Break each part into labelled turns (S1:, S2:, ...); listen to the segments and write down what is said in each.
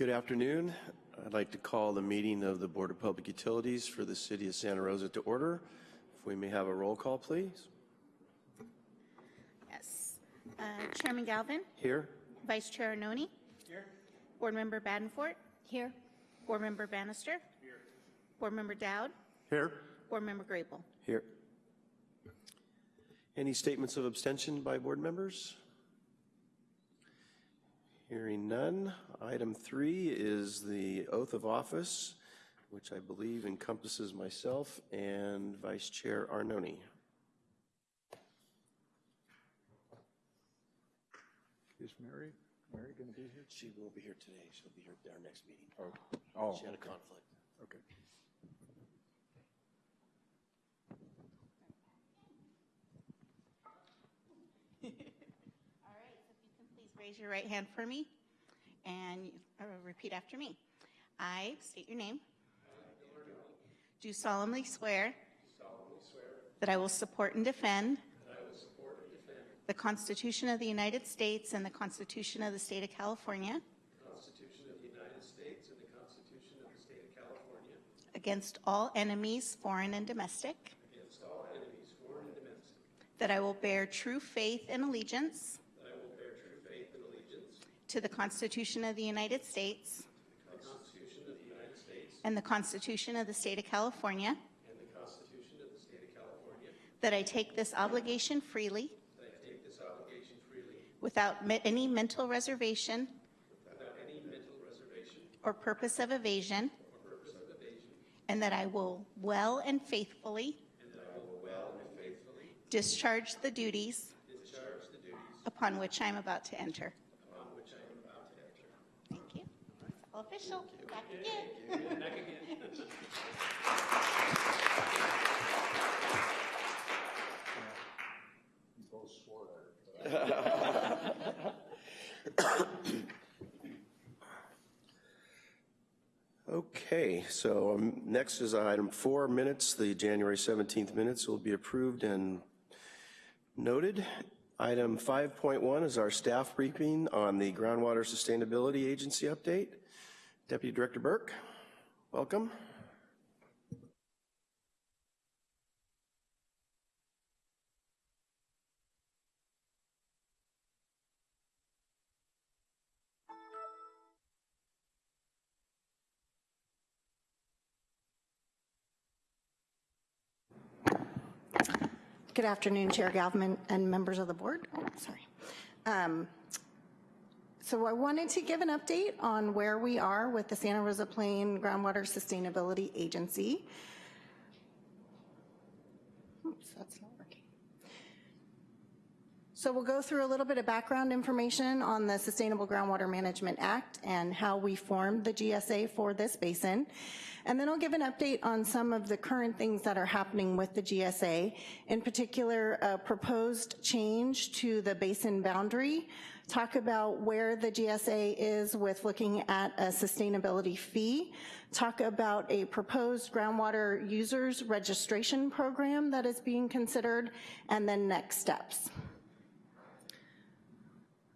S1: Good afternoon. I'd like to call the meeting of the Board of Public Utilities for the City of Santa Rosa to order. If we may have a roll call, please.
S2: Yes. Uh, Chairman Galvin,
S1: Here?
S2: Vice Chair Arnone. Here. Board Member Badenfort. Here. Board Member Bannister. Here. Board Member Dowd.
S1: Here.
S2: Board Member Grable.
S1: Here. Any statements of abstention by board members? Hearing none. Item three is the oath of office, which I believe encompasses myself and Vice Chair Arnone.
S3: Is Mary, Mary going to be here?
S1: She will be here today. She'll be here at our next meeting.
S3: Oh, oh,
S1: She had a conflict.
S3: okay.
S2: All right, so if you can please raise your right hand for me and uh, repeat after me. I state your name. Do solemnly swear. That I will support and defend. The Constitution of the United States and the Constitution of the State of California. Against all enemies, foreign and domestic.
S1: against all enemies, foreign and domestic,
S2: That I will bear true faith and allegiance.
S1: that I will bear true faith and allegiance
S2: To the Constitution of the United States. And the Constitution of the State of California. That I take this obligation freely. Without any mental reservation or purpose of evasion. And that I will well and faithfully discharge the
S1: discharge the duties
S2: upon which I am about to enter.
S1: upon which I am about to enter.
S2: Thank you. It's all official. Back again.
S3: You both swore at her.
S1: Okay, so um, next is item four minutes. The January 17th minutes will be approved and noted. Item 5.1 is our staff briefing on the Groundwater Sustainability Agency update. Deputy Director Burke, welcome.
S4: Good afternoon, Chair Galvin and members of the board. Oh, sorry. Um, So I wanted to give an update on where we are with the Santa Rosa Plain Groundwater Sustainability Agency. Oops, that's not working. So we'll go through a little bit of background information on the Sustainable Groundwater Management Act and how we formed the GSA for this basin. And then I'll give an update on some of the current things that are happening with the GSA, in particular, a proposed change to the basin boundary, talk about where the GSA is with looking at a sustainability fee, talk about a proposed groundwater users registration program that is being considered, and then next steps.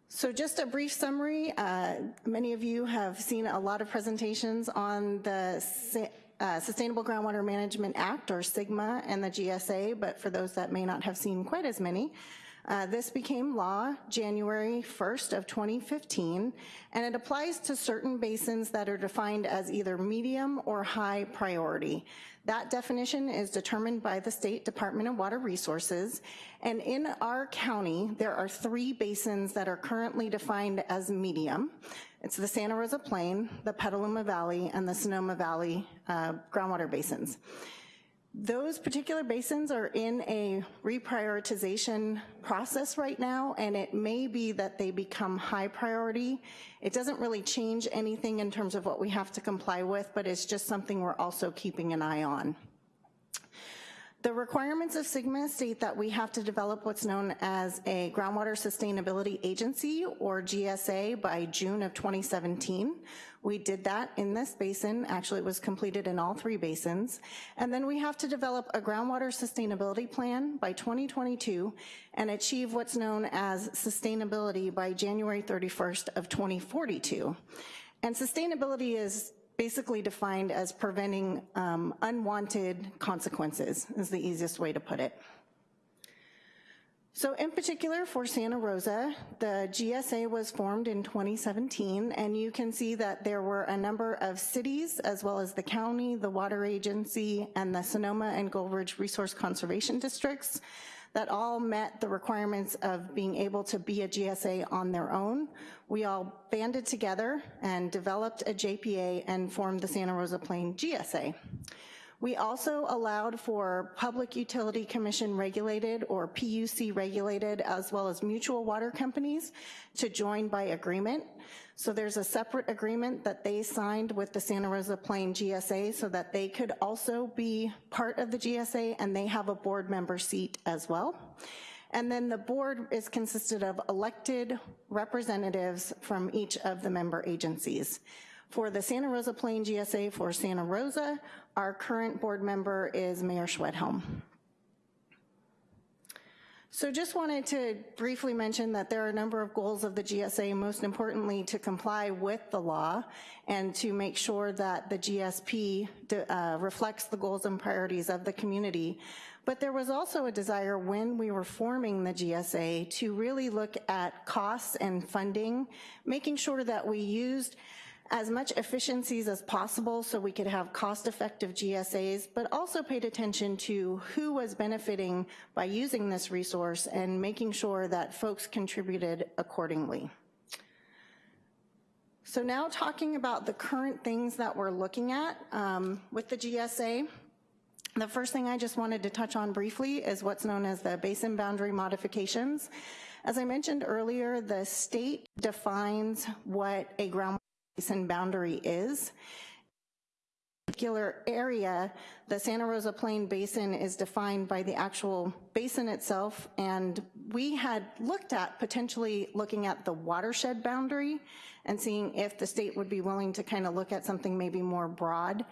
S4: So just a brief summary, uh, many of you have seen a lot of presentations on the uh, Sustainable Groundwater Management Act, or SGMA, and the GSA, but for those that may not have seen quite as many, uh, this became law January 1st of 2015, and it applies to certain basins that are defined as either medium or high priority. That definition is determined by the State Department of Water Resources, and in our county, there are three basins that are currently defined as medium. It's the Santa Rosa Plain, the Petaluma Valley, and the Sonoma Valley uh, groundwater basins. Those particular basins are in a reprioritization process right now, and it may be that they become high priority. It doesn't really change anything in terms of what we have to comply with, but it's just something we're also keeping an eye on. The requirements of SGMA state that we have to develop what's known as a Groundwater Sustainability Agency, or GSA, by June of 2017. We did that in this basin, actually it was completed in all three basins. And then we have to develop a groundwater sustainability plan by 2022 and achieve what's known as sustainability by January 31st of 2042. And sustainability is basically defined as preventing um, unwanted consequences, is the easiest way to put it. So in particular for Santa Rosa, the GSA was formed in 2017, and you can see that there were a number of cities, as well as the county, the water agency, and the Sonoma and Gold Ridge Resource Conservation Districts that all met the requirements of being able to be a GSA on their own. We all banded together and developed a JPA and formed the Santa Rosa Plain GSA. We also allowed for Public Utility Commission regulated or PUC regulated, as well as mutual water companies to join by agreement. So there's a separate agreement that they signed with the Santa Rosa Plain GSA so that they could also be part of the GSA and they have a board member seat as well. And then the board is consisted of elected representatives from each of the member agencies. For the Santa Rosa Plain GSA for Santa Rosa, our current board member is Mayor Schwedhelm. So just wanted to briefly mention that there are a number of goals of the GSA, most importantly to comply with the law and to make sure that the GSP uh, reflects the goals and priorities of the community. But there was also a desire when we were forming the GSA to really look at costs and funding, making sure that we used as much efficiencies as possible so we could have cost-effective GSAs, but also paid attention to who was benefiting by using this resource and making sure that folks contributed accordingly. So now talking about the current things that we're looking at um, with the GSA, the first thing I just wanted to touch on briefly is what's known as the basin boundary modifications. As I mentioned earlier, the state defines what a ground basin boundary is. Particular area, the Santa Rosa Plain Basin is defined by the actual basin itself, and we had looked at potentially looking at the watershed boundary and seeing if the state would be willing to kind of look at something maybe more broad.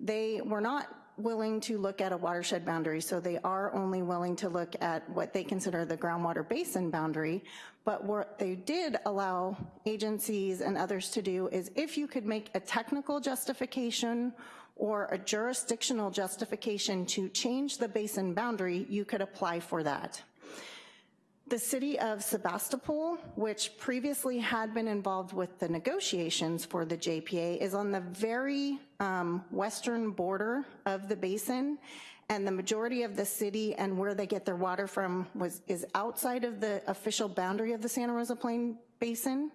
S4: They were not willing to look at a watershed boundary, so they are only willing to look at what they consider the groundwater basin boundary, but what they did allow agencies and others to do is if you could make a technical justification or a jurisdictional justification to change the basin boundary, you could apply for that. The city of Sebastopol, which previously had been involved with the negotiations for the JPA, is on the very um, western border of the basin, and the majority of the city and where they get their water from was is outside of the official boundary of the Santa Rosa Plain Basin.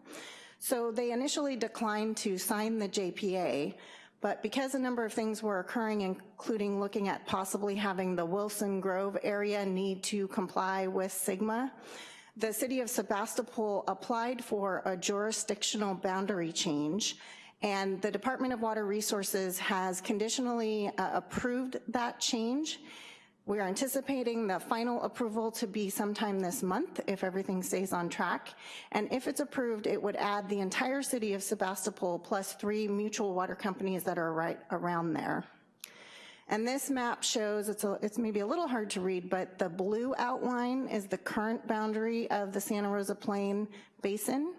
S4: So they initially declined to sign the JPA, but because a number of things were occurring, including looking at possibly having the Wilson Grove area need to comply with SGMA, the city of Sebastopol applied for a jurisdictional boundary change and the Department of Water Resources has conditionally uh, approved that change we are anticipating the final approval to be sometime this month if everything stays on track. And if it's approved, it would add the entire city of Sebastopol plus three mutual water companies that are right around there. And this map shows, it's, a, it's maybe a little hard to read, but the blue outline is the current boundary of the Santa Rosa Plain Basin.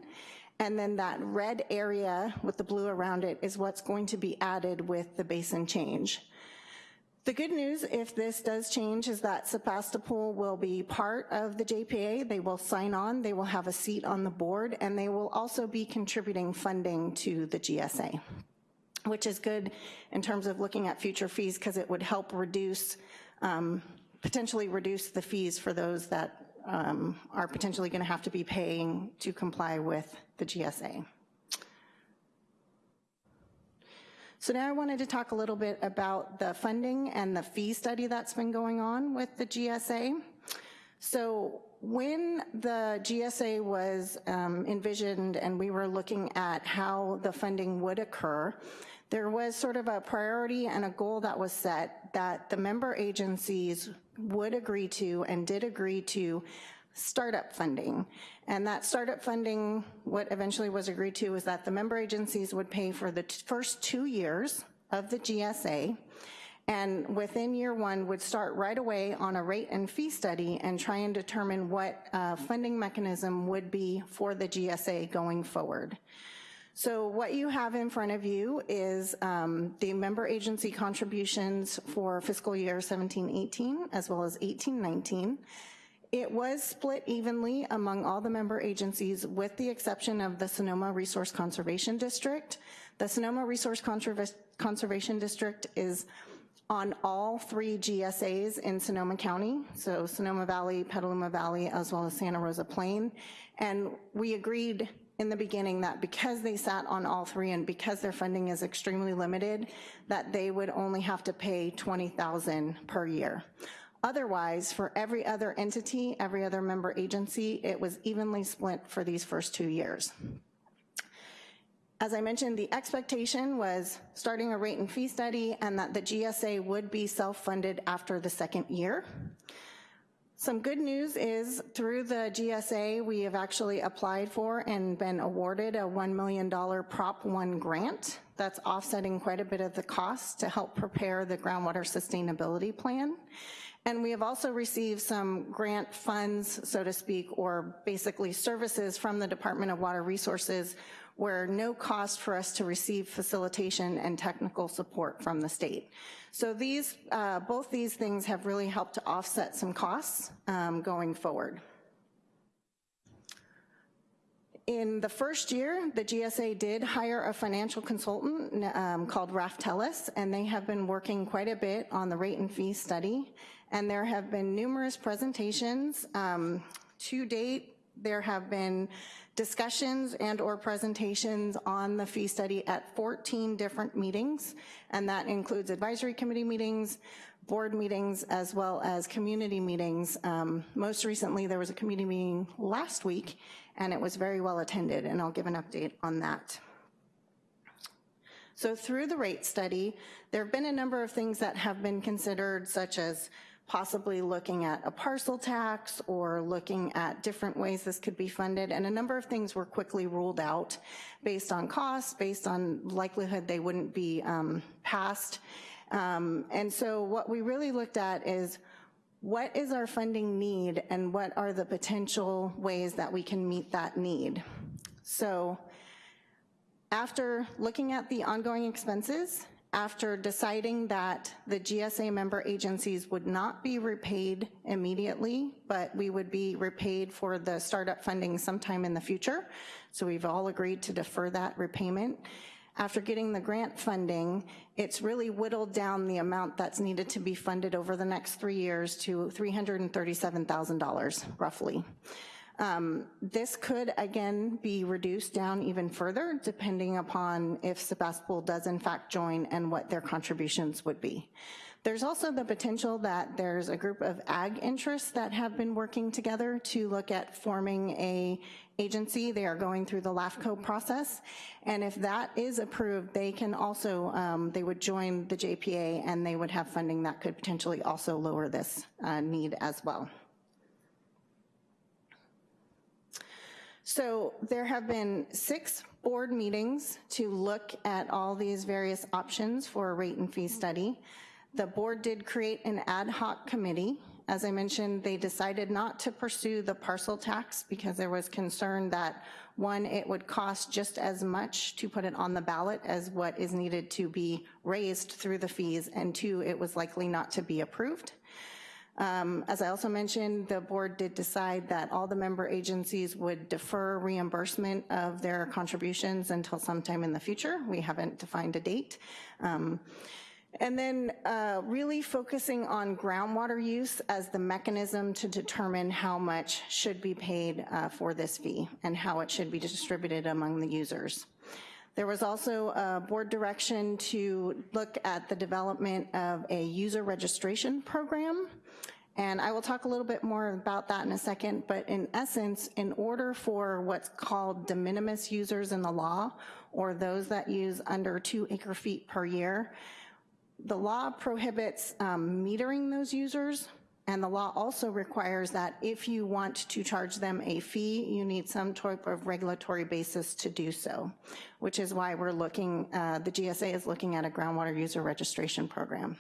S4: And then that red area with the blue around it is what's going to be added with the basin change. The good news, if this does change, is that Sebastopol will be part of the JPA. They will sign on, they will have a seat on the board, and they will also be contributing funding to the GSA, which is good in terms of looking at future fees because it would help reduce, um, potentially reduce the fees for those that um, are potentially gonna have to be paying to comply with the GSA. So now I wanted to talk a little bit about the funding and the fee study that's been going on with the GSA. So when the GSA was um, envisioned and we were looking at how the funding would occur, there was sort of a priority and a goal that was set that the member agencies would agree to and did agree to startup funding. And that startup funding, what eventually was agreed to was that the member agencies would pay for the first two years of the GSA, and within year one would start right away on a rate and fee study and try and determine what uh, funding mechanism would be for the GSA going forward. So what you have in front of you is um, the member agency contributions for fiscal year 17-18 as well as 18-19. It was split evenly among all the member agencies with the exception of the Sonoma Resource Conservation District. The Sonoma Resource Conserva- Conservation District is on all three GSAs in Sonoma County, so Sonoma Valley, Petaluma Valley, as well as Santa Rosa Plain. And we agreed in the beginning that because they sat on all three and because their funding is extremely limited, that they would only have to pay 20,000 per year. Otherwise, for every other entity, every other member agency, it was evenly split for these first two years. As I mentioned, the expectation was starting a rate and fee study and that the GSA would be self-funded after the second year. Some good news is through the GSA, we have actually applied for and been awarded a $1 million Prop 1 grant that's offsetting quite a bit of the cost to help prepare the groundwater sustainability plan. And we have also received some grant funds, so to speak, or basically services from the Department of Water Resources where no cost for us to receive facilitation and technical support from the state. So these, uh, both these things have really helped to offset some costs um, going forward. In the first year, the GSA did hire a financial consultant um, called Raftelis, and they have been working quite a bit on the rate and fee study. And there have been numerous presentations. Um, to date, there have been discussions and or presentations on the fee study at 14 different meetings, and that includes advisory committee meetings, board meetings, as well as community meetings. Um, most recently, there was a community meeting last week, and it was very well attended, and I'll give an update on that. So through the rate study, there have been a number of things that have been considered, such as possibly looking at a parcel tax or looking at different ways this could be funded. And a number of things were quickly ruled out based on costs, based on likelihood they wouldn't be um, passed. Um, and so what we really looked at is what is our funding need and what are the potential ways that we can meet that need? So after looking at the ongoing expenses, after deciding that the GSA member agencies would not be repaid immediately, but we would be repaid for the startup funding sometime in the future. So we've all agreed to defer that repayment. After getting the grant funding, it's really whittled down the amount that's needed to be funded over the next three years to $337,000 roughly. Um, this could, again, be reduced down even further depending upon if Sebastopol does in fact join and what their contributions would be. There's also the potential that there's a group of ag interests that have been working together to look at forming a agency. They are going through the LAFCO process. And if that is approved, they can also, um, they would join the JPA and they would have funding that could potentially also lower this uh, need as well. So there have been six board meetings to look at all these various options for a rate and fee study. The board did create an ad hoc committee. As I mentioned, they decided not to pursue the parcel tax because there was concern that one, it would cost just as much to put it on the ballot as what is needed to be raised through the fees, and two, it was likely not to be approved. Um, as I also mentioned, the board did decide that all the member agencies would defer reimbursement of their contributions until sometime in the future. We haven't defined a date. Um, and then uh, really focusing on groundwater use as the mechanism to determine how much should be paid uh, for this fee and how it should be distributed among the users. There was also a board direction to look at the development of a user registration program and I will talk a little bit more about that in a second, but in essence, in order for what's called de minimis users in the law, or those that use under two acre feet per year, the law prohibits um, metering those users, and the law also requires that if you want to charge them a fee, you need some type of regulatory basis to do so, which is why we're looking, uh, the GSA is looking at a groundwater user registration program.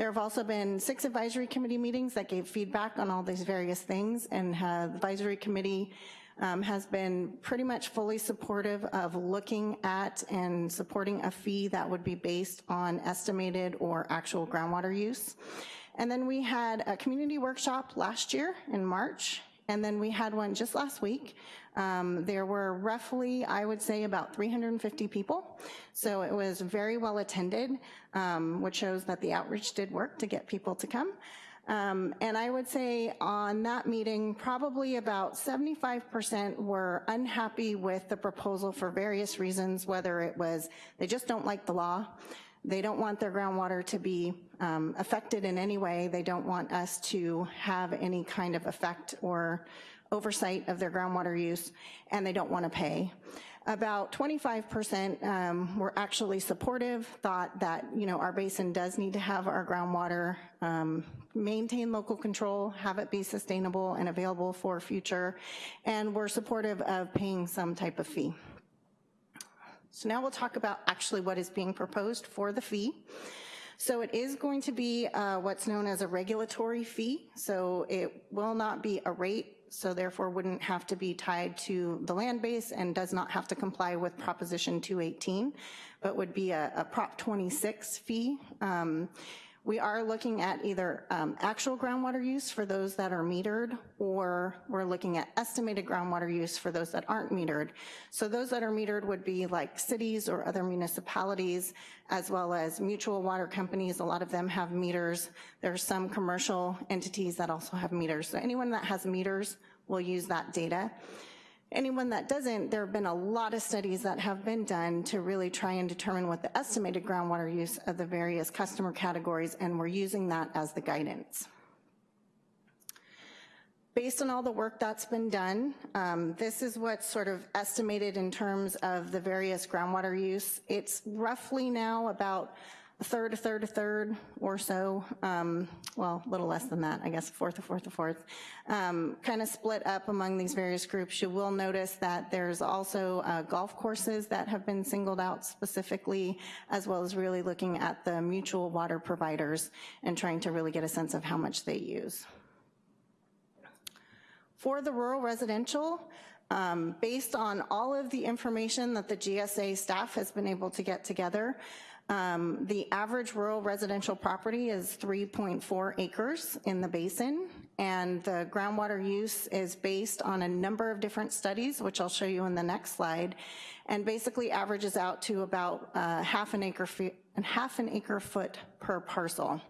S4: There have also been six advisory committee meetings that gave feedback on all these various things, and the advisory committee um, has been pretty much fully supportive of looking at and supporting a fee that would be based on estimated or actual groundwater use. And then we had a community workshop last year in March, and then we had one just last week. Um, there were roughly, I would say, about 350 people. So it was very well attended, um, which shows that the outreach did work to get people to come. Um, and I would say on that meeting, probably about 75% were unhappy with the proposal for various reasons, whether it was they just don't like the law, they don't want their groundwater to be um, affected in any way, they don't want us to have any kind of effect or oversight of their groundwater use, and they don't want to pay. About 25% um, were actually supportive, thought that, you know, our basin does need to have our groundwater, um, maintain local control, have it be sustainable and available for future, and were supportive of paying some type of fee. So now we'll talk about actually what is being proposed for the fee. So it is going to be uh, what's known as a regulatory fee. So it will not be a rate, so therefore wouldn't have to be tied to the land base and does not have to comply with Proposition 218, but would be a, a Prop 26 fee. Um, we are looking at either um, actual groundwater use for those that are metered, or we're looking at estimated groundwater use for those that aren't metered. So those that are metered would be like cities or other municipalities, as well as mutual water companies. A lot of them have meters. There are some commercial entities that also have meters. So anyone that has meters will use that data. Anyone that doesn't, there have been a lot of studies that have been done to really try and determine what the estimated groundwater use of the various customer categories, and we're using that as the guidance. Based on all the work that's been done, um, this is what's sort of estimated in terms of the various groundwater use. It's roughly now about a third, a third, a third or so, um, well, a little less than that, I guess, a fourth, a fourth, a fourth, um, kind of split up among these various groups. You will notice that there's also uh, golf courses that have been singled out specifically, as well as really looking at the mutual water providers and trying to really get a sense of how much they use. For the rural residential, um, based on all of the information that the GSA staff has been able to get together, um, the average rural residential property is 3.4 acres in the basin, and the groundwater use is based on a number of different studies, which I'll show you in the next slide, and basically averages out to about uh, half an acre feet, half an acre foot per parcel.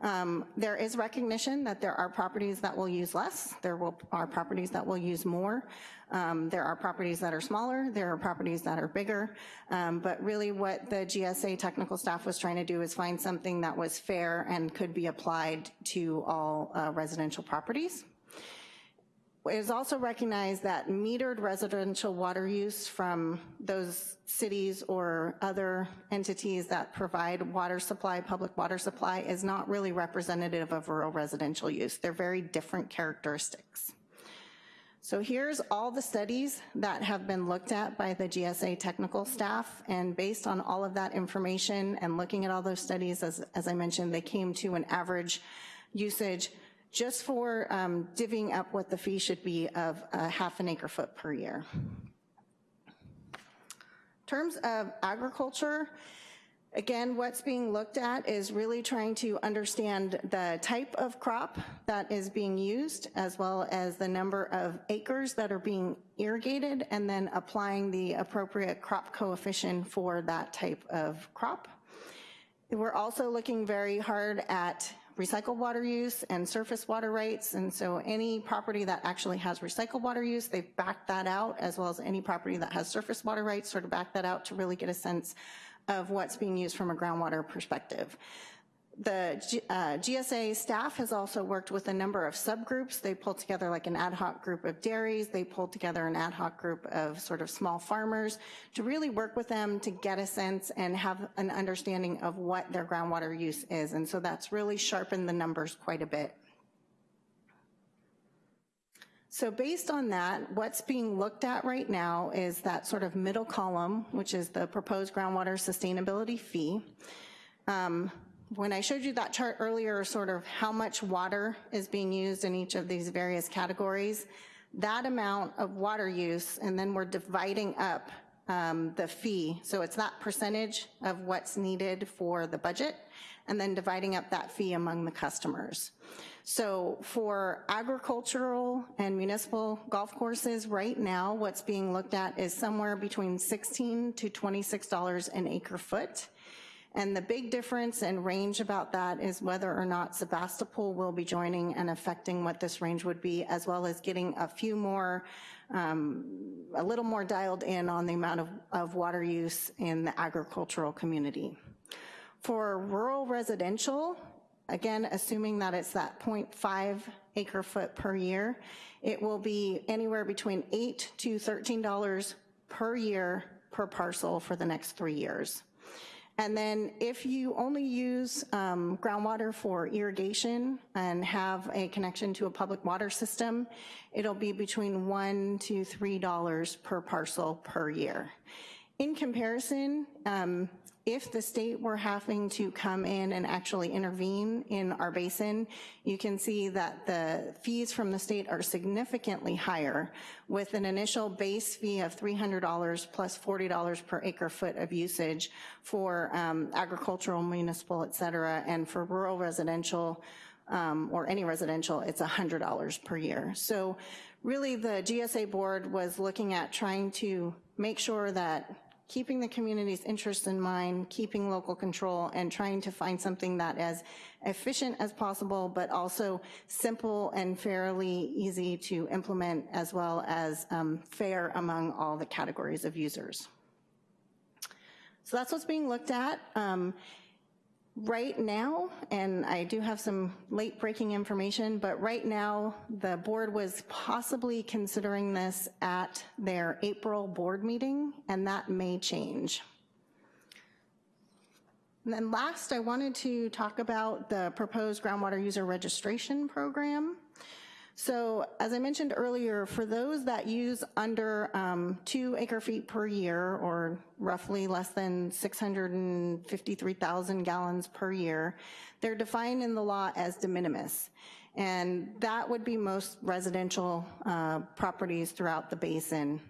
S4: Um, there is recognition that there are properties that will use less, there will, are properties that will use more, um, there are properties that are smaller, there are properties that are bigger, um, but really what the GSA technical staff was trying to do is find something that was fair and could be applied to all uh, residential properties. It is also recognized that metered residential water use from those cities or other entities that provide water supply, public water supply, is not really representative of rural residential use. They're very different characteristics. So here's all the studies that have been looked at by the GSA technical staff, and based on all of that information and looking at all those studies, as, as I mentioned, they came to an average usage just for um, divvying up what the fee should be of a half an acre foot per year. In terms of agriculture, Again, what's being looked at is really trying to understand the type of crop that is being used, as well as the number of acres that are being irrigated, and then applying the appropriate crop coefficient for that type of crop. We're also looking very hard at recycled water use and surface water rights. And so any property that actually has recycled water use, they've backed that out, as well as any property that has surface water rights, sort of back that out to really get a sense of what's being used from a groundwater perspective. The uh, GSA staff has also worked with a number of subgroups. They pulled together like an ad hoc group of dairies. They pulled together an ad hoc group of sort of small farmers to really work with them to get a sense and have an understanding of what their groundwater use is. And so that's really sharpened the numbers quite a bit. So based on that, what's being looked at right now is that sort of middle column, which is the proposed groundwater sustainability fee. Um, when I showed you that chart earlier, sort of how much water is being used in each of these various categories, that amount of water use, and then we're dividing up um, the fee. So it's that percentage of what's needed for the budget, and then dividing up that fee among the customers. So for agricultural and municipal golf courses, right now, what's being looked at is somewhere between 16 to $26 an acre foot. And the big difference and range about that is whether or not Sebastopol will be joining and affecting what this range would be, as well as getting a few more, um, a little more dialed in on the amount of, of water use in the agricultural community. For rural residential, again, assuming that it's that 0.5 acre foot per year, it will be anywhere between 8 to $13 per year per parcel for the next three years. And then if you only use um, groundwater for irrigation and have a connection to a public water system, it'll be between one to $3 per parcel per year. In comparison, um, if the state were having to come in and actually intervene in our basin, you can see that the fees from the state are significantly higher with an initial base fee of $300 plus $40 per acre foot of usage for um, agricultural, municipal, et cetera, and for rural residential, um, or any residential, it's $100 per year. So really the GSA board was looking at trying to make sure that keeping the community's interests in mind, keeping local control, and trying to find something that as efficient as possible, but also simple and fairly easy to implement, as well as um, fair among all the categories of users. So that's what's being looked at. Um, Right now, and I do have some late breaking information, but right now, the board was possibly considering this at their April board meeting, and that may change. And then last, I wanted to talk about the proposed groundwater user registration program. So as I mentioned earlier, for those that use under um, two acre feet per year, or roughly less than 653,000 gallons per year, they're defined in the law as de minimis. And that would be most residential uh, properties throughout the basin.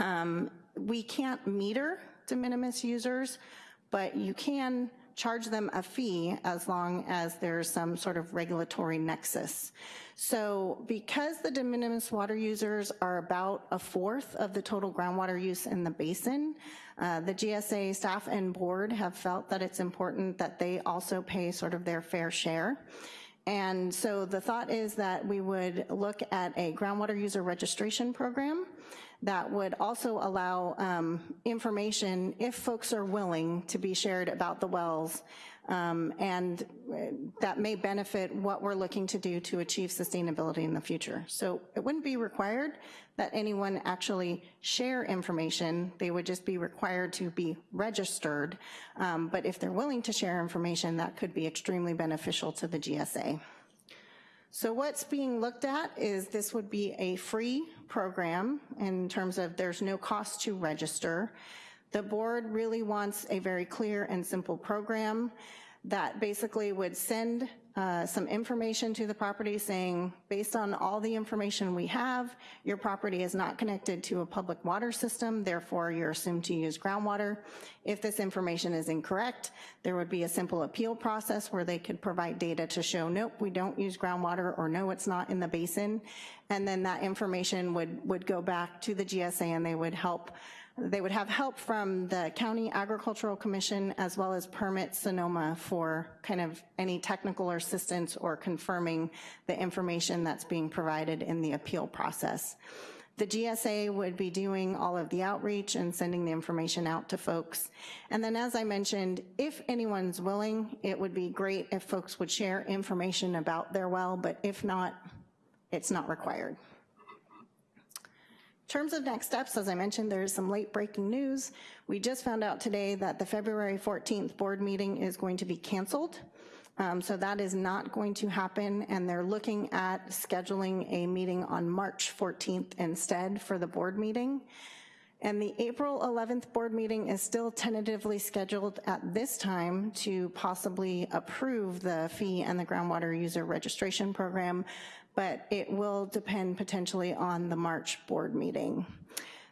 S4: Um, we can't meter de minimis users, but you can charge them a fee as long as there's some sort of regulatory nexus. So because the de minimis water users are about a fourth of the total groundwater use in the basin, uh, the GSA staff and board have felt that it's important that they also pay sort of their fair share. And so the thought is that we would look at a groundwater user registration program that would also allow um, information, if folks are willing, to be shared about the wells. Um, and uh, that may benefit what we're looking to do to achieve sustainability in the future. So it wouldn't be required that anyone actually share information. They would just be required to be registered. Um, but if they're willing to share information, that could be extremely beneficial to the GSA. So what's being looked at is this would be a free program in terms of there's no cost to register. The board really wants a very clear and simple program that basically would send uh, some information to the property saying, based on all the information we have, your property is not connected to a public water system, therefore you're assumed to use groundwater. If this information is incorrect, there would be a simple appeal process where they could provide data to show, nope, we don't use groundwater, or no, it's not in the basin. And then that information would, would go back to the GSA and they would help they would have help from the County Agricultural Commission as well as Permit Sonoma for kind of any technical assistance or confirming the information that's being provided in the appeal process. The GSA would be doing all of the outreach and sending the information out to folks. And then as I mentioned, if anyone's willing, it would be great if folks would share information about their well, but if not, it's not required. Terms of next steps, as I mentioned, there's some late breaking news. We just found out today that the February 14th board meeting is going to be canceled. Um, so that is not going to happen and they're looking at scheduling a meeting on March 14th instead for the board meeting. And the April 11th board meeting is still tentatively scheduled at this time to possibly approve the fee and the groundwater user registration program, but it will depend potentially on the March board meeting.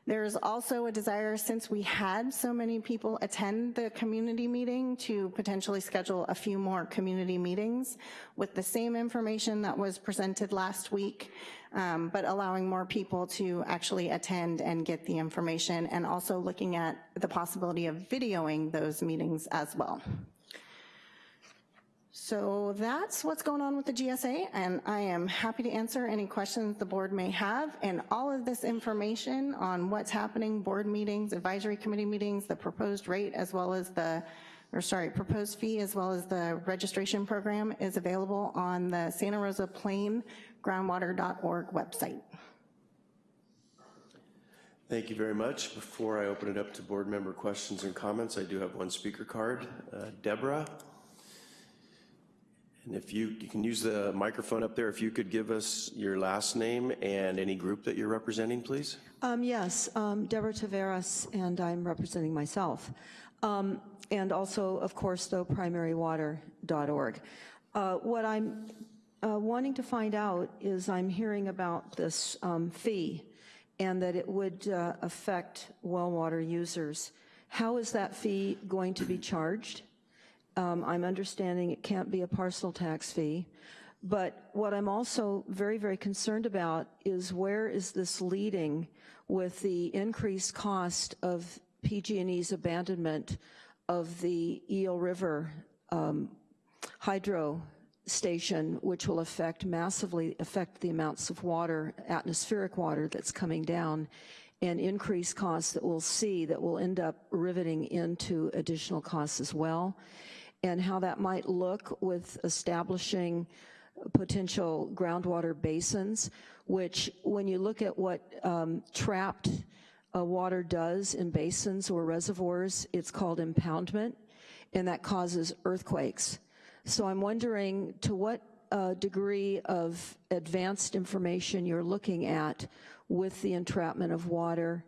S4: There's also a desire, since we had so many people attend the community meeting, to potentially schedule a few more community meetings with the same information that was presented last week, um, but allowing more people to actually attend and get the information, and also looking at the possibility of videoing those meetings as well. So that's what's going on with the GSA, and I am happy to answer any questions the board may have. And all of this information on what's happening, board meetings, advisory committee meetings, the proposed rate, as well as the, or sorry, proposed fee, as well as the registration program is available on the Santa Rosa Plain groundwater.org website.
S1: Thank you very much. Before I open it up to board member questions and comments, I do have one speaker card. Uh, Deborah? And if you, you can use the microphone up there, if you could give us your last name and any group that you're representing, please?
S5: Um, Yes, um, Deborah Taveras, and I'm representing myself. Um, And also, of course, though, primarywater.org. Uh, What I'm uh, wanting to find out is I'm hearing about this um, fee and that it would uh, affect well water users. How is that fee going to be charged? Um, I'm understanding it can't be a parcel tax fee. But what I'm also very, very concerned about is where is this leading with the increased cost of PG&E's abandonment of the Eel River um, hydro station, which will affect massively affect the amounts of water, atmospheric water that's coming down, and increased costs that we'll see that will end up riveting into additional costs as well and how that might look with establishing potential groundwater basins, which when you look at what um, trapped uh, water does in basins or reservoirs, it's called impoundment, and that causes earthquakes. So I'm wondering to what uh, degree of advanced information you're looking at with the entrapment of water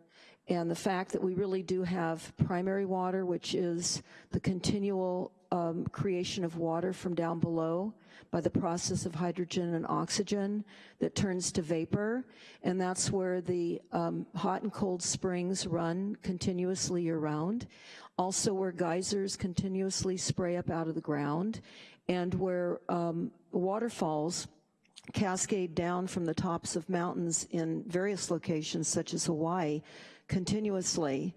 S5: and the fact that we really do have primary water, which is the continual um, creation of water from down below by the process of hydrogen and oxygen that turns to vapor, and that's where the um, hot and cold springs run continuously year-round. Also where geysers continuously spray up out of the ground, and where um, waterfalls cascade down from the tops of mountains in various locations, such as Hawaii, continuously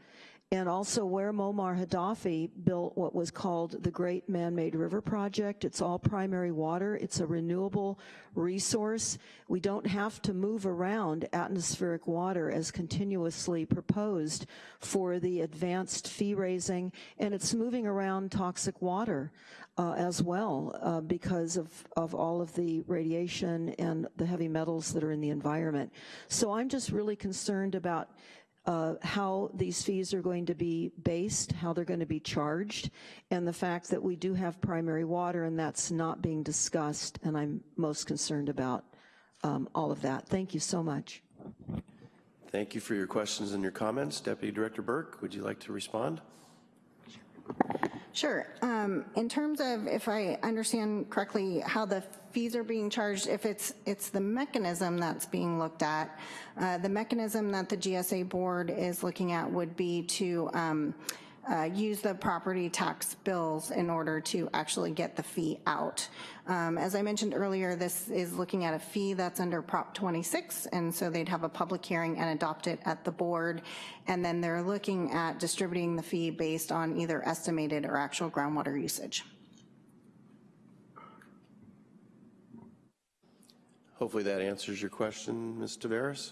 S5: and also where Muammar Gaddafi built what was called the Great Man-Made River Project. It's all primary water. It's a renewable resource. We don't have to move around atmospheric water as continuously proposed for the advanced fee raising, and it's moving around toxic water uh, as well uh, because of, of all of the radiation and the heavy metals that are in the environment. So I'm just really concerned about uh, how these fees are going to be based, how they're going to be charged, and the fact that we do have primary water and that's not being discussed, and I'm most concerned about um, all of that. Thank you so much.
S1: Thank you for your questions and your comments. Deputy Director Burke, would you like to respond?
S4: Sure. Um, in terms of, if I understand correctly, how the fees are being charged, if it's it's the mechanism that's being looked at, uh, the mechanism that the GSA board is looking at would be to um, uh, use the property tax bills in order to actually get the fee out. Um, as I mentioned earlier, this is looking at a fee that's under Prop 26, and so they'd have a public hearing and adopt it at the board, and then they're looking at distributing the fee based on either estimated or actual groundwater usage.
S1: Hopefully that answers your question, Ms. Taveras.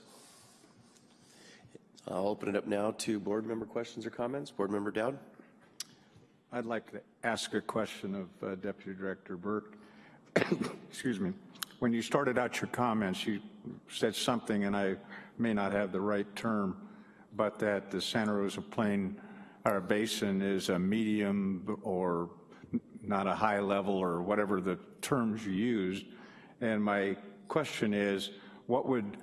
S1: I'll open it up now to board member questions or comments. Board Member Dowd?
S3: I'd like to ask a question of uh, Deputy Director Burke. Excuse me. When you started out your comments, you said something, and I may not have the right term, but that the Santa Rosa Plain or Basin is a medium or not a high level or whatever the terms you used. And my question is, what would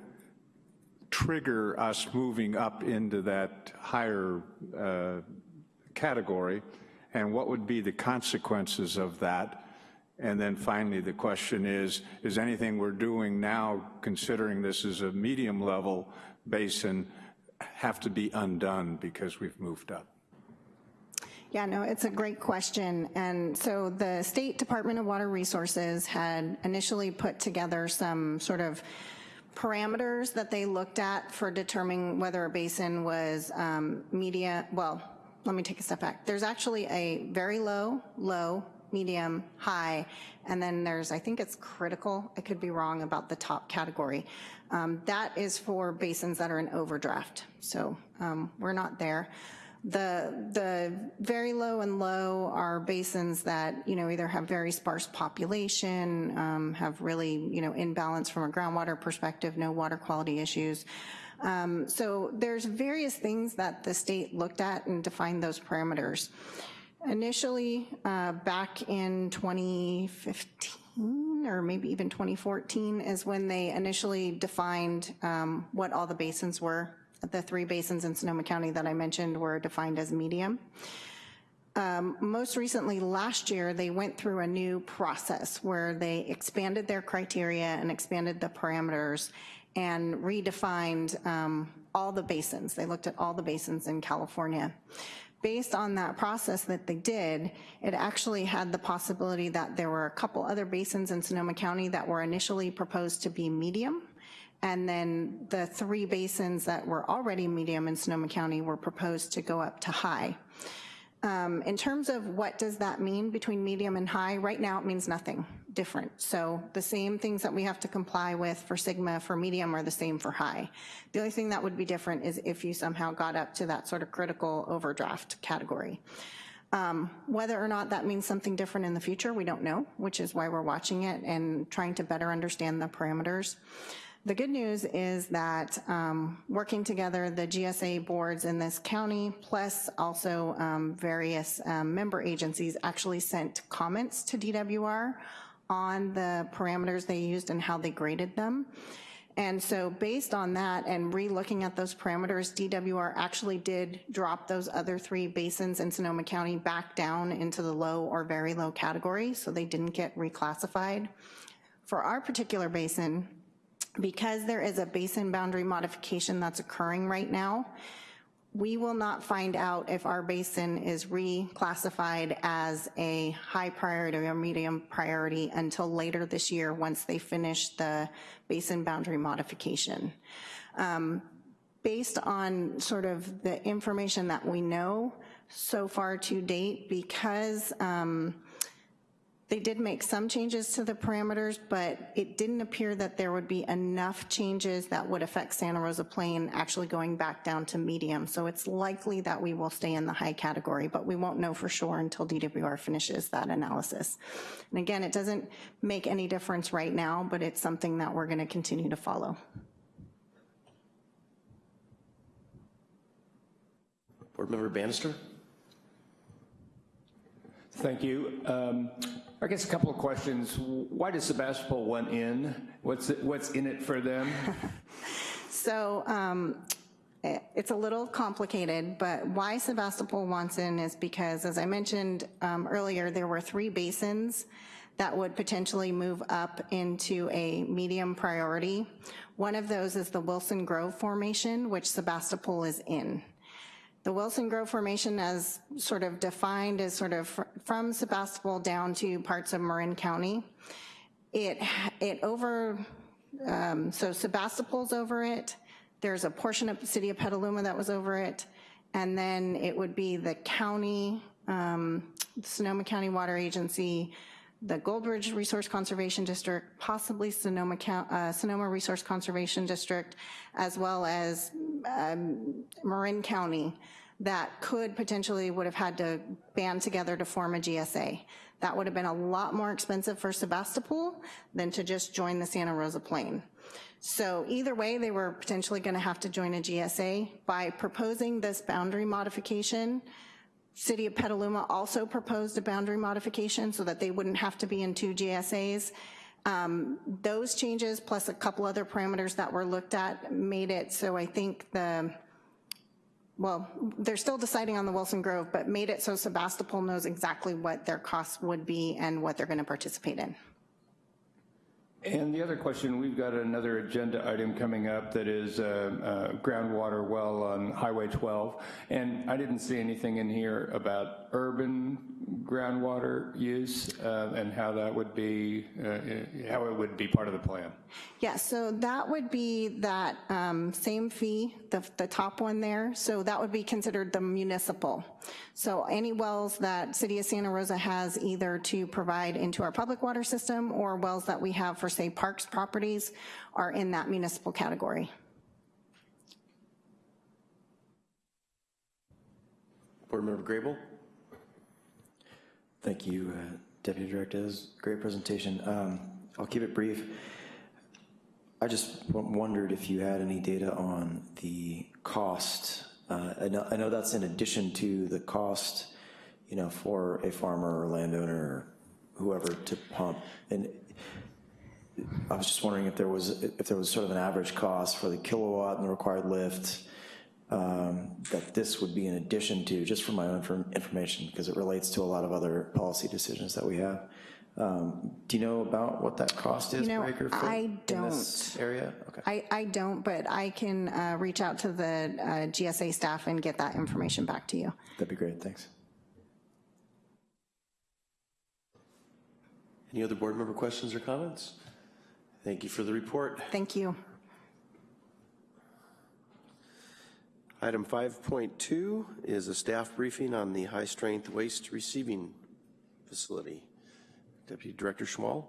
S3: trigger us moving up into that higher uh, category, and what would be the consequences of that And then finally, the question is, is anything we're doing now, considering this is a medium level basin, have to be undone because we've moved up?
S4: Yeah, no, it's a great question. And so the State Department of Water Resources had initially put together some sort of parameters that they looked at for determining whether a basin was um, media, well, let me take a step back. There's actually a very low, low, medium, high, and then there's, I think it's critical. I could be wrong about the top category. Um, That is for basins that are in overdraft. So um, we're not there. The, the very low and low are basins that, you know, either have very sparse population, um, have really, you know, imbalance from a groundwater perspective, no water quality issues. Um, So there's various things that the state looked at and defined those parameters. Initially, uh, back in 2015, or maybe even 2014, is when they initially defined um, what all the basins were. The three basins in Sonoma County that I mentioned were defined as medium. Um, Most recently, last year, they went through a new process where they expanded their criteria and expanded the parameters and redefined um, all the basins. They looked at all the basins in California. Based on that process that they did, it actually had the possibility that there were a couple other basins in Sonoma County that were initially proposed to be medium, and then the three basins that were already medium in Sonoma County were proposed to go up to high. Um, In terms of what does that mean between medium and high, right now it means nothing different. So the same things that we have to comply with for SGMA for medium are the same for high. The only thing that would be different is if you somehow got up to that sort of critical overdraft category. Um, Whether or not that means something different in the future, we don't know, which is why we're watching it and trying to better understand the parameters. The good news is that um, working together, the GSA boards in this county, plus also um, various um, member agencies actually sent comments to DWR on the parameters they used and how they graded them. And so based on that and re-looking at those parameters, DWR actually did drop those other three basins in Sonoma County back down into the low or very low category, so they didn't get reclassified. For our particular basin, because there is a basin boundary modification that's occurring right now, we will not find out if our basin is reclassified as a high priority or medium priority until later this year, once they finish the basin boundary modification. Um, Based on sort of the information that we know so far to date, because um, they did make some changes to the parameters, but it didn't appear that there would be enough changes that would affect Santa Rosa Plain actually going back down to medium. So it's likely that we will stay in the high category, but we won't know for sure until DWR finishes that analysis. And again, it doesn't make any difference right now, but it's something that we're gonna continue to follow.
S1: Board Member Bannister?
S6: Thank you. Um, I guess a couple of questions. Why does Sebastopol want in? What's, it- what's in it for them?
S4: So um, eh, it's a little complicated, but why Sebastopol wants in is because, as I mentioned um, earlier, there were three basins that would potentially move up into a medium priority. One of those is the Wilson Grove Formation, which Sebastopol is in. The Wilson Grove Formation as sort of defined as sort of fr- from Sebastopol down to parts of Marin County. It, it over, um, so Sebastopol's over it, there's a portion of the city of Petaluma that was over it, and then it would be the county, um, Sonoma County Water Agency, the Gold Ridge Resource Conservation District, possibly Sonoma, Coun- uh, Sonoma Resource Conservation District, as well as um, Marin County, that could potentially would have had to band together to form a GSA. That would have been a lot more expensive for Sebastopol than to just join the Santa Rosa Plain. So either way, they were potentially going to have to join a GSA. By proposing this boundary modification, City of Petaluma also proposed a boundary modification so that they wouldn't have to be in two GSAs. Um, Those changes, plus a couple other parameters that were looked at, made it so I think the well, they're still deciding on the Wilson Grove, but made it so Sebastopol knows exactly what their costs would be and what they're going to participate in.
S6: And the other question, we've got another agenda item coming up that is uh, uh, groundwater well on Highway 12. And I didn't see anything in here about urban groundwater use uh, and how that would be, uh, how it would be part of the plan.
S4: Yeah, so that would be that um, same fee, the, the top one there, so that would be considered the municipal. So any wells that City of Santa Rosa has either to provide into our public water system or wells that we have for, say, parks properties are in that municipal category.
S1: Board Member Grable?
S7: Thank you, uh, Deputy Director. That was a great presentation. Um, I'll keep it brief. I just wondered if you had any data on the cost. Uh, I know, I know that's in addition to the cost, you know, for a farmer or landowner or whoever to pump. And I was just wondering if there was, if there was sort of an average cost for the kilowatt and the required lift um, that this would be in addition to, just for my own inform- information, because it relates to a lot of other policy decisions that we have. Um, Do you know about what that cost is
S4: You know,
S7: per acre foot?
S4: I
S7: In this area? Okay.
S4: I, I don't, but I can uh, reach out to the uh, GSA staff and get that information back to you.
S7: That'd be great, thanks.
S1: Any other board member questions or comments? Thank you for the report.
S4: Thank you.
S1: Item 5.2 is a staff briefing on the high-strength waste receiving facility. Deputy Director Schmal?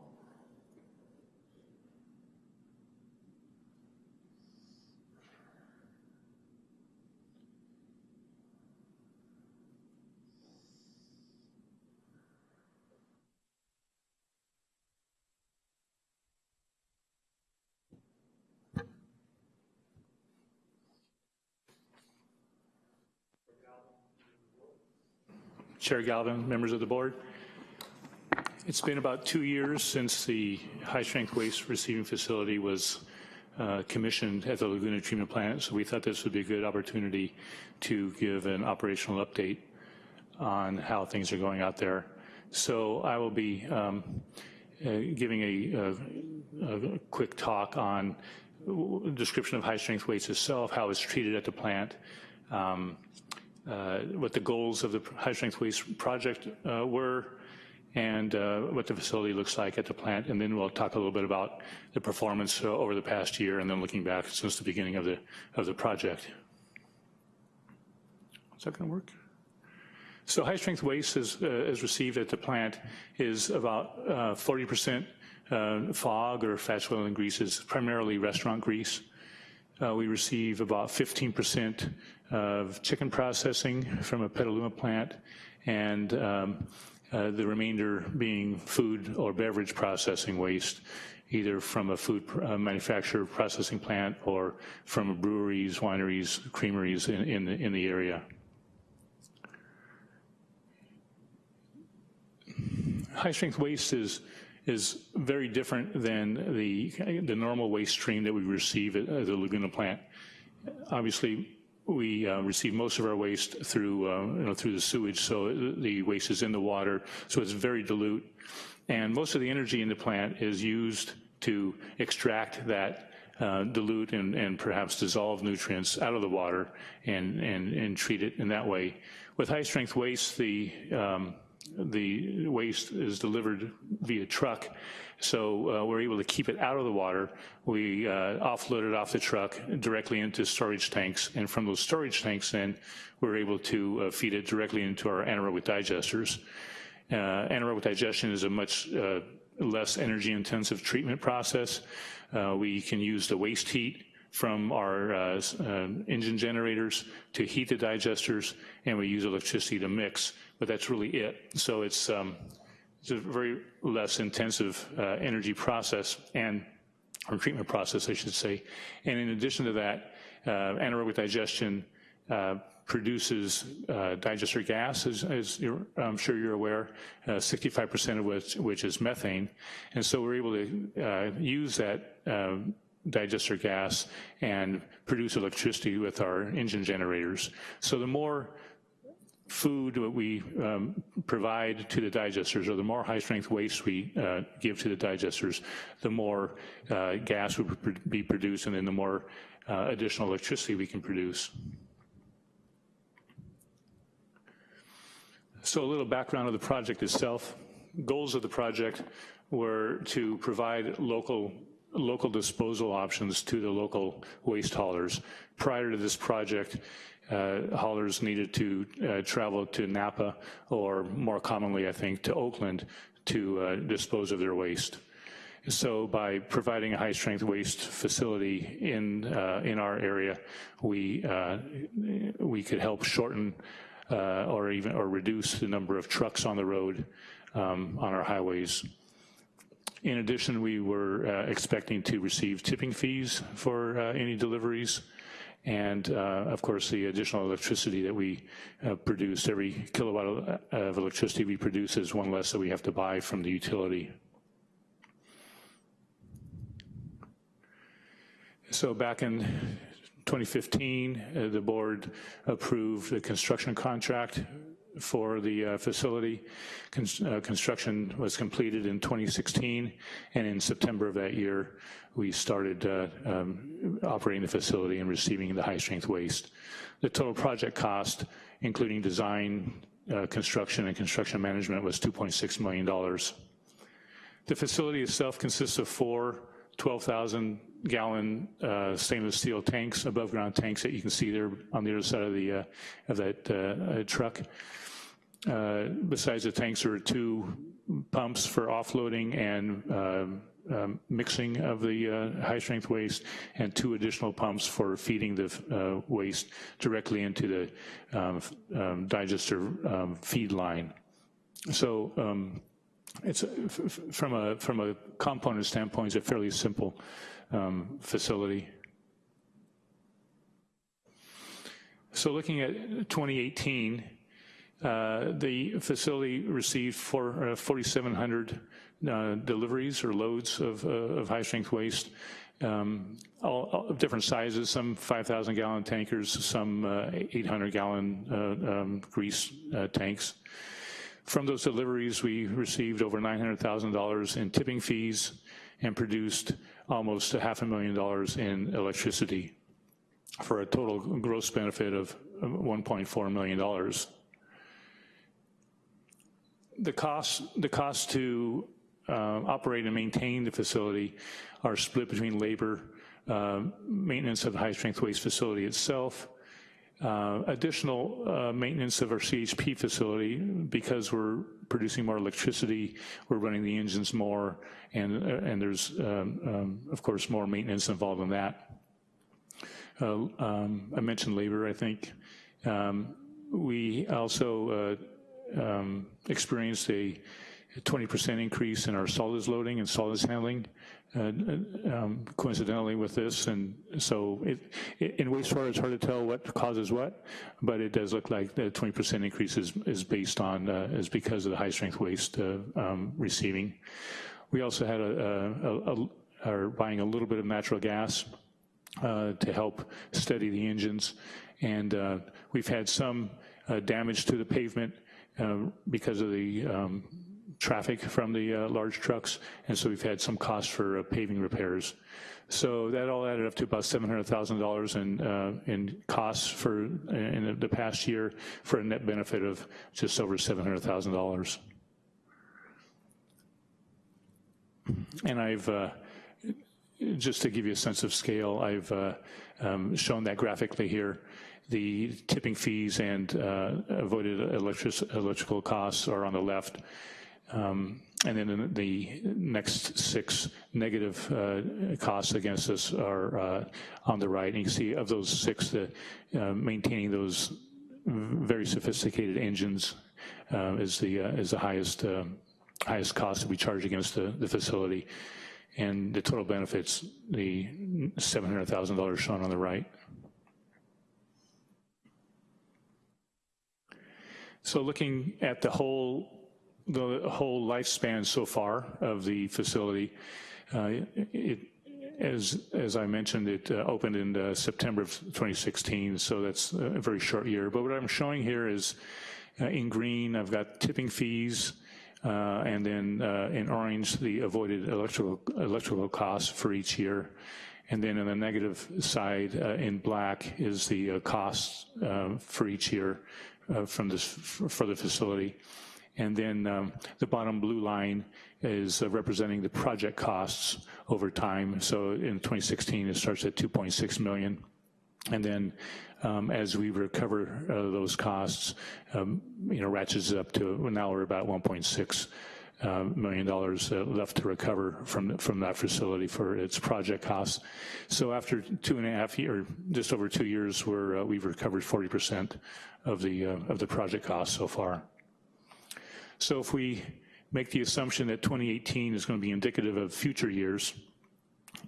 S8: Chair Galvin, members of the board. It's been about two years since the high-strength waste receiving facility was uh, commissioned at the Laguna Treatment Plant, so we thought this would be a good opportunity to give an operational update on how things are going out there. So I will be um, uh, giving a, a, a quick talk on description of high-strength waste itself, how it's treated at the plant, um, what the goals of the high-strength waste project uh, were, and uh, what the facility looks like at the plant, and then we'll talk a little bit about the performance uh, over the past year, and then looking back since the beginning of the of the project. Is that to work? So high-strength waste is, uh, is received at the plant is about 40% uh, fog or fat oil, and greases, primarily restaurant grease. Uh, we receive about 15% of chicken processing from a Petaluma plant, and um, uh, the remainder being food or beverage processing waste, either from a food uh, manufacturer processing plant or from breweries, wineries, creameries in, in, the, in the area. High-strength waste is is very different than the, the normal waste stream that we receive at the Laguna plant. Obviously, we uh, receive most of our waste through, uh, you know, through the sewage, so the waste is in the water, so it's very dilute. And most of the energy in the plant is used to extract that uh, dilute and, and perhaps dissolve nutrients out of the water and, and, and treat it in that way. With high-strength waste, the um, the waste is delivered via truck, so uh, we're able to keep it out of the water. We uh, offload it off the truck directly into storage tanks, and from those storage tanks then, we're able to uh, feed it directly into our anaerobic digesters. Uh, anaerobic digestion is a much uh, less energy-intensive treatment process. Uh, we can use the waste heat from our engine generators to heat the digesters, and we use electricity to mix, but that's really it. So it's, um, it's a very less intensive uh, energy process and or treatment process, I should say. And in addition to that, uh, anaerobic digestion uh, produces uh, digester gas, as, as I'm sure you're aware, 65% of which, which is methane. And so we're able to use that digester gas and produce electricity with our engine generators. So the more food that we um, provide to the digesters, or the more high-strength waste we uh, give to the digesters, the more uh, gas would be produced, and then the more uh, additional electricity we can produce. So a little background of the project itself. Goals of the project were to provide local local disposal options to the local waste haulers. Prior to this project, uh, haulers needed to uh, travel to Napa or more commonly, I think, to Oakland to uh, dispose of their waste. So by providing a high-strength waste facility in uh, in our area, we uh, we could help shorten uh, or even or reduce the number of trucks on the road um, on our highways. In addition, we were expecting to receive tipping fees for any deliveries. And uh, of course, the additional electricity that we uh, produce, every kilowatt of, electricity we produce is one less that we have to buy from the utility. So back in 2015, uh, the board approved the construction contract for the uh, facility. Uh, construction was completed in 2016, and in September of that year, we started uh, um, operating the facility and receiving the high-strength waste. The total project cost, including design, uh, construction, and construction management, was $2.6 million. The facility itself consists of four 12,000 gallon uh, stainless steel tanks, above ground tanks that you can see there on the other side of the uh, of that uh, truck. Uh, besides the tanks, there are two pumps for offloading and um, um, mixing of the uh, high strength waste and two additional pumps for feeding the uh, waste directly into the um, um digester um, feed line. So um, it's from a from a component standpoint, it's a fairly simple facility. So looking at 2018, uh, the facility received for uh, 4,700 uh, deliveries or loads of, uh, of high-strength waste, um, all, all, of different sizes, some 5,000 gallon tankers, some uh, 800 gallon um, grease tanks. From those deliveries, we received over $900,000 in tipping fees and produced almost a half a million dollars in electricity for a total gross benefit of $1.4 million the costs the cost to uh, operate and maintain the facility are split between labor, uh, maintenance of the high strength waste facility itself, uh, additional uh, maintenance of our CHP facility because we're producing more electricity, we're running the engines more, and uh, and there's um, um, of course more maintenance involved in that. Uh, um, I mentioned labor. I think um, we also um, experienced a 20% increase in our solids loading and solids handling, uh, um, coincidentally with this. And so it, it, in wastewater, it's hard to tell what causes what, but it does look like the 20% increase is, is based on, uh, is because of the high strength waste uh, um, receiving. We also had a, a, a, are buying a little bit of natural gas uh, to help steady the engines. And uh, we've had some uh, damage to the pavement uh, because of the um, traffic from the uh, large trucks, and so we've had some costs for uh, paving repairs. So that all added up to about $700,000 in, uh, in costs for in the past year for a net benefit of just over $700,000. And I've, uh, just to give you a sense of scale, I've uh, um, shown that graphically here the tipping fees and uh, avoided electric, electrical costs are on the left. Um, and then the next six negative uh, costs against us are uh, on the right. And you can see of those six, the, uh, maintaining those very sophisticated engines uh, is the uh, is the highest highest cost that we charge against the, the facility. And the total benefits, the $700,000 shown on the right. So looking at the whole the whole lifespan so far of the facility, uh, it, as, as I mentioned, it uh, opened in uh, September of 2016, so that's a very short year. But what I'm showing here is uh, in green, I've got tipping fees, uh, and then uh, in orange, the avoided electrical, electrical costs for each year. And then on the negative side, in black, is the costs for each year uh, from this, for the facility. And then um, the bottom blue line is uh, representing the project costs over time. So in 2016, it starts at 2.6 million. And then um, as we recover uh, those costs, um, you know, ratchets up to, now we're about 1.6 uh, million dollars uh, left to recover from, from that facility for its project costs. So after two and a half year, just over two years, we're, uh, we've recovered 40% of the, uh, of the project costs so far. So if we make the assumption that 2018 is going to be indicative of future years,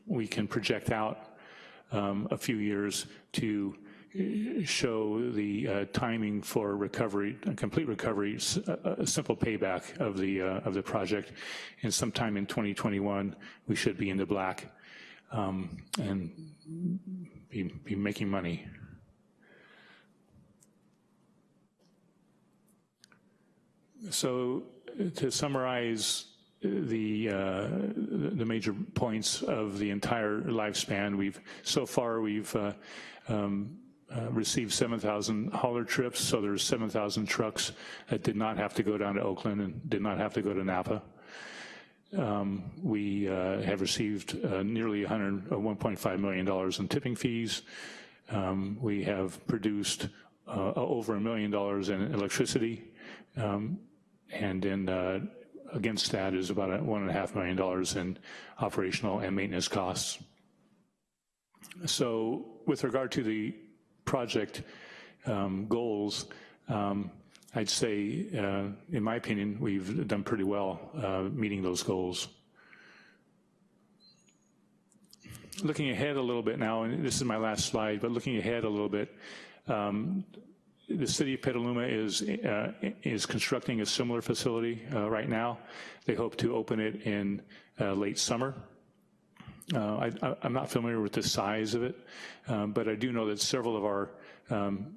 S8: we can project out um, a few years to show the uh, timing for recovery, complete recovery, a, simple payback of the uh, of the project, and sometime in 2021 we should be in the black um, and be, be making money. So to summarize the, uh, the major points of the entire lifespan, we've, so far we've uh, um, uh, received 7,000 hauler trips, so there's 7,000 trucks that did not have to go down to Oakland and did not have to go to Napa. Um, we uh, have received uh, nearly 100, uh, $1.5 million in tipping fees. Um, we have produced uh, over a million dollars in electricity. Um, and then against that is about one and a half million dollars in operational and maintenance costs. So with regard to the project um, goals, um, I'd say, uh, in my opinion, we've done pretty well uh, meeting those goals. Looking ahead a little bit now, and this is my last slide, but looking ahead a little bit, um, the city of Petaluma is, uh, is constructing a similar facility uh, right now. They hope to open it in uh, late summer. Uh, I, am not familiar with the size of it, um, but I do know that several of our um,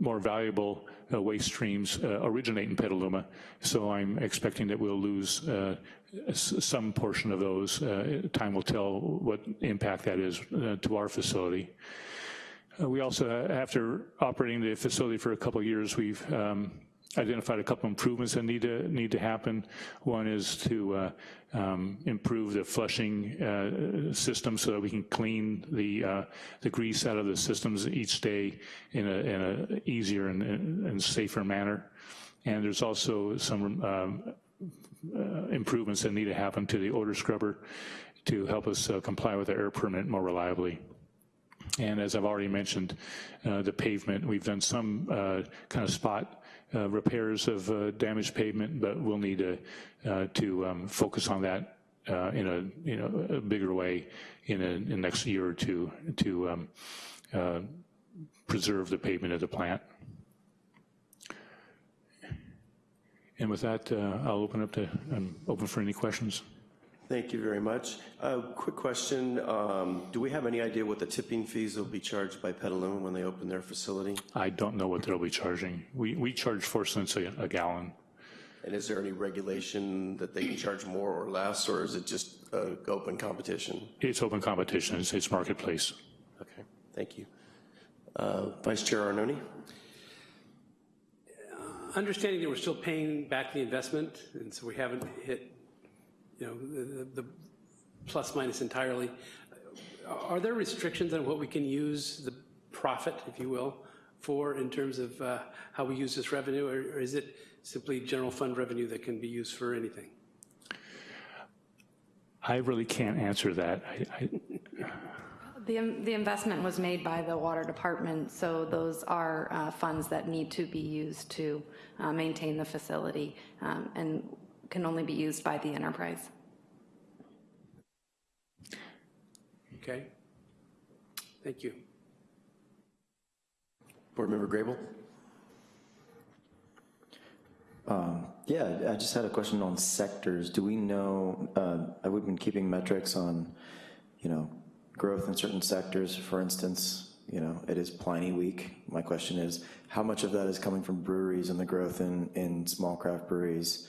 S8: more valuable uh, waste streams uh, originate in Petaluma, so I'm expecting that we'll lose some portion of those. time will tell what impact that is to our facility. Uh, we also, uh, after operating the facility for a couple years, we've um, identified a couple improvements that need to need to happen. One is to uh, um, improve the flushing uh, system so that we can clean the uh, the grease out of the systems each day in a, in a easier and, and safer manner. And there's also some um, uh, improvements that need to happen to the odor scrubber to help us comply with the air permit more reliably. And as I've already mentioned, uh, the pavement, we've done some uh, kind of spot uh, repairs of uh, damaged pavement, but we'll need to, uh, to um, focus on that uh, in a you know a bigger way in, a, in the next year or two to um, preserve the pavement of the plant. And with that, I'll open up to, I'm open for any questions.
S1: Thank you very much. Uh, quick question, um, do we have any idea what the tipping fees will be charged by Petaluma when they open their facility?
S8: I don't know what they'll be charging. We, we charge four cents a, a gallon.
S1: And is there any regulation that they can charge more or less, or is it just uh, open competition?
S8: It's open competition, it's, it's marketplace.
S1: Okay, thank you. Uh, Vice Chair Arnone?
S9: Understanding that we're still paying back the investment, and so we haven't hit you know, the, the plus minus entirely. Are there restrictions on what we can use the profit, if you will, for in terms of uh, how we use this revenue, or, or is it simply general fund revenue that can be used for anything?
S8: I really can't answer that. I, I,
S10: the, the investment was made by the water department, so those are uh, funds that need to be used to uh, maintain the facility. Um, and can only be used by the enterprise.
S9: Okay. Thank you.
S1: Board Member Grable?
S7: Um, yeah, I just had a question on sectors. Do we know, uh, we've been keeping metrics on, you know, growth in certain sectors. For instance, you know, it is Pliny Week. My question is, how much of that is coming from breweries and the growth in, in small craft breweries?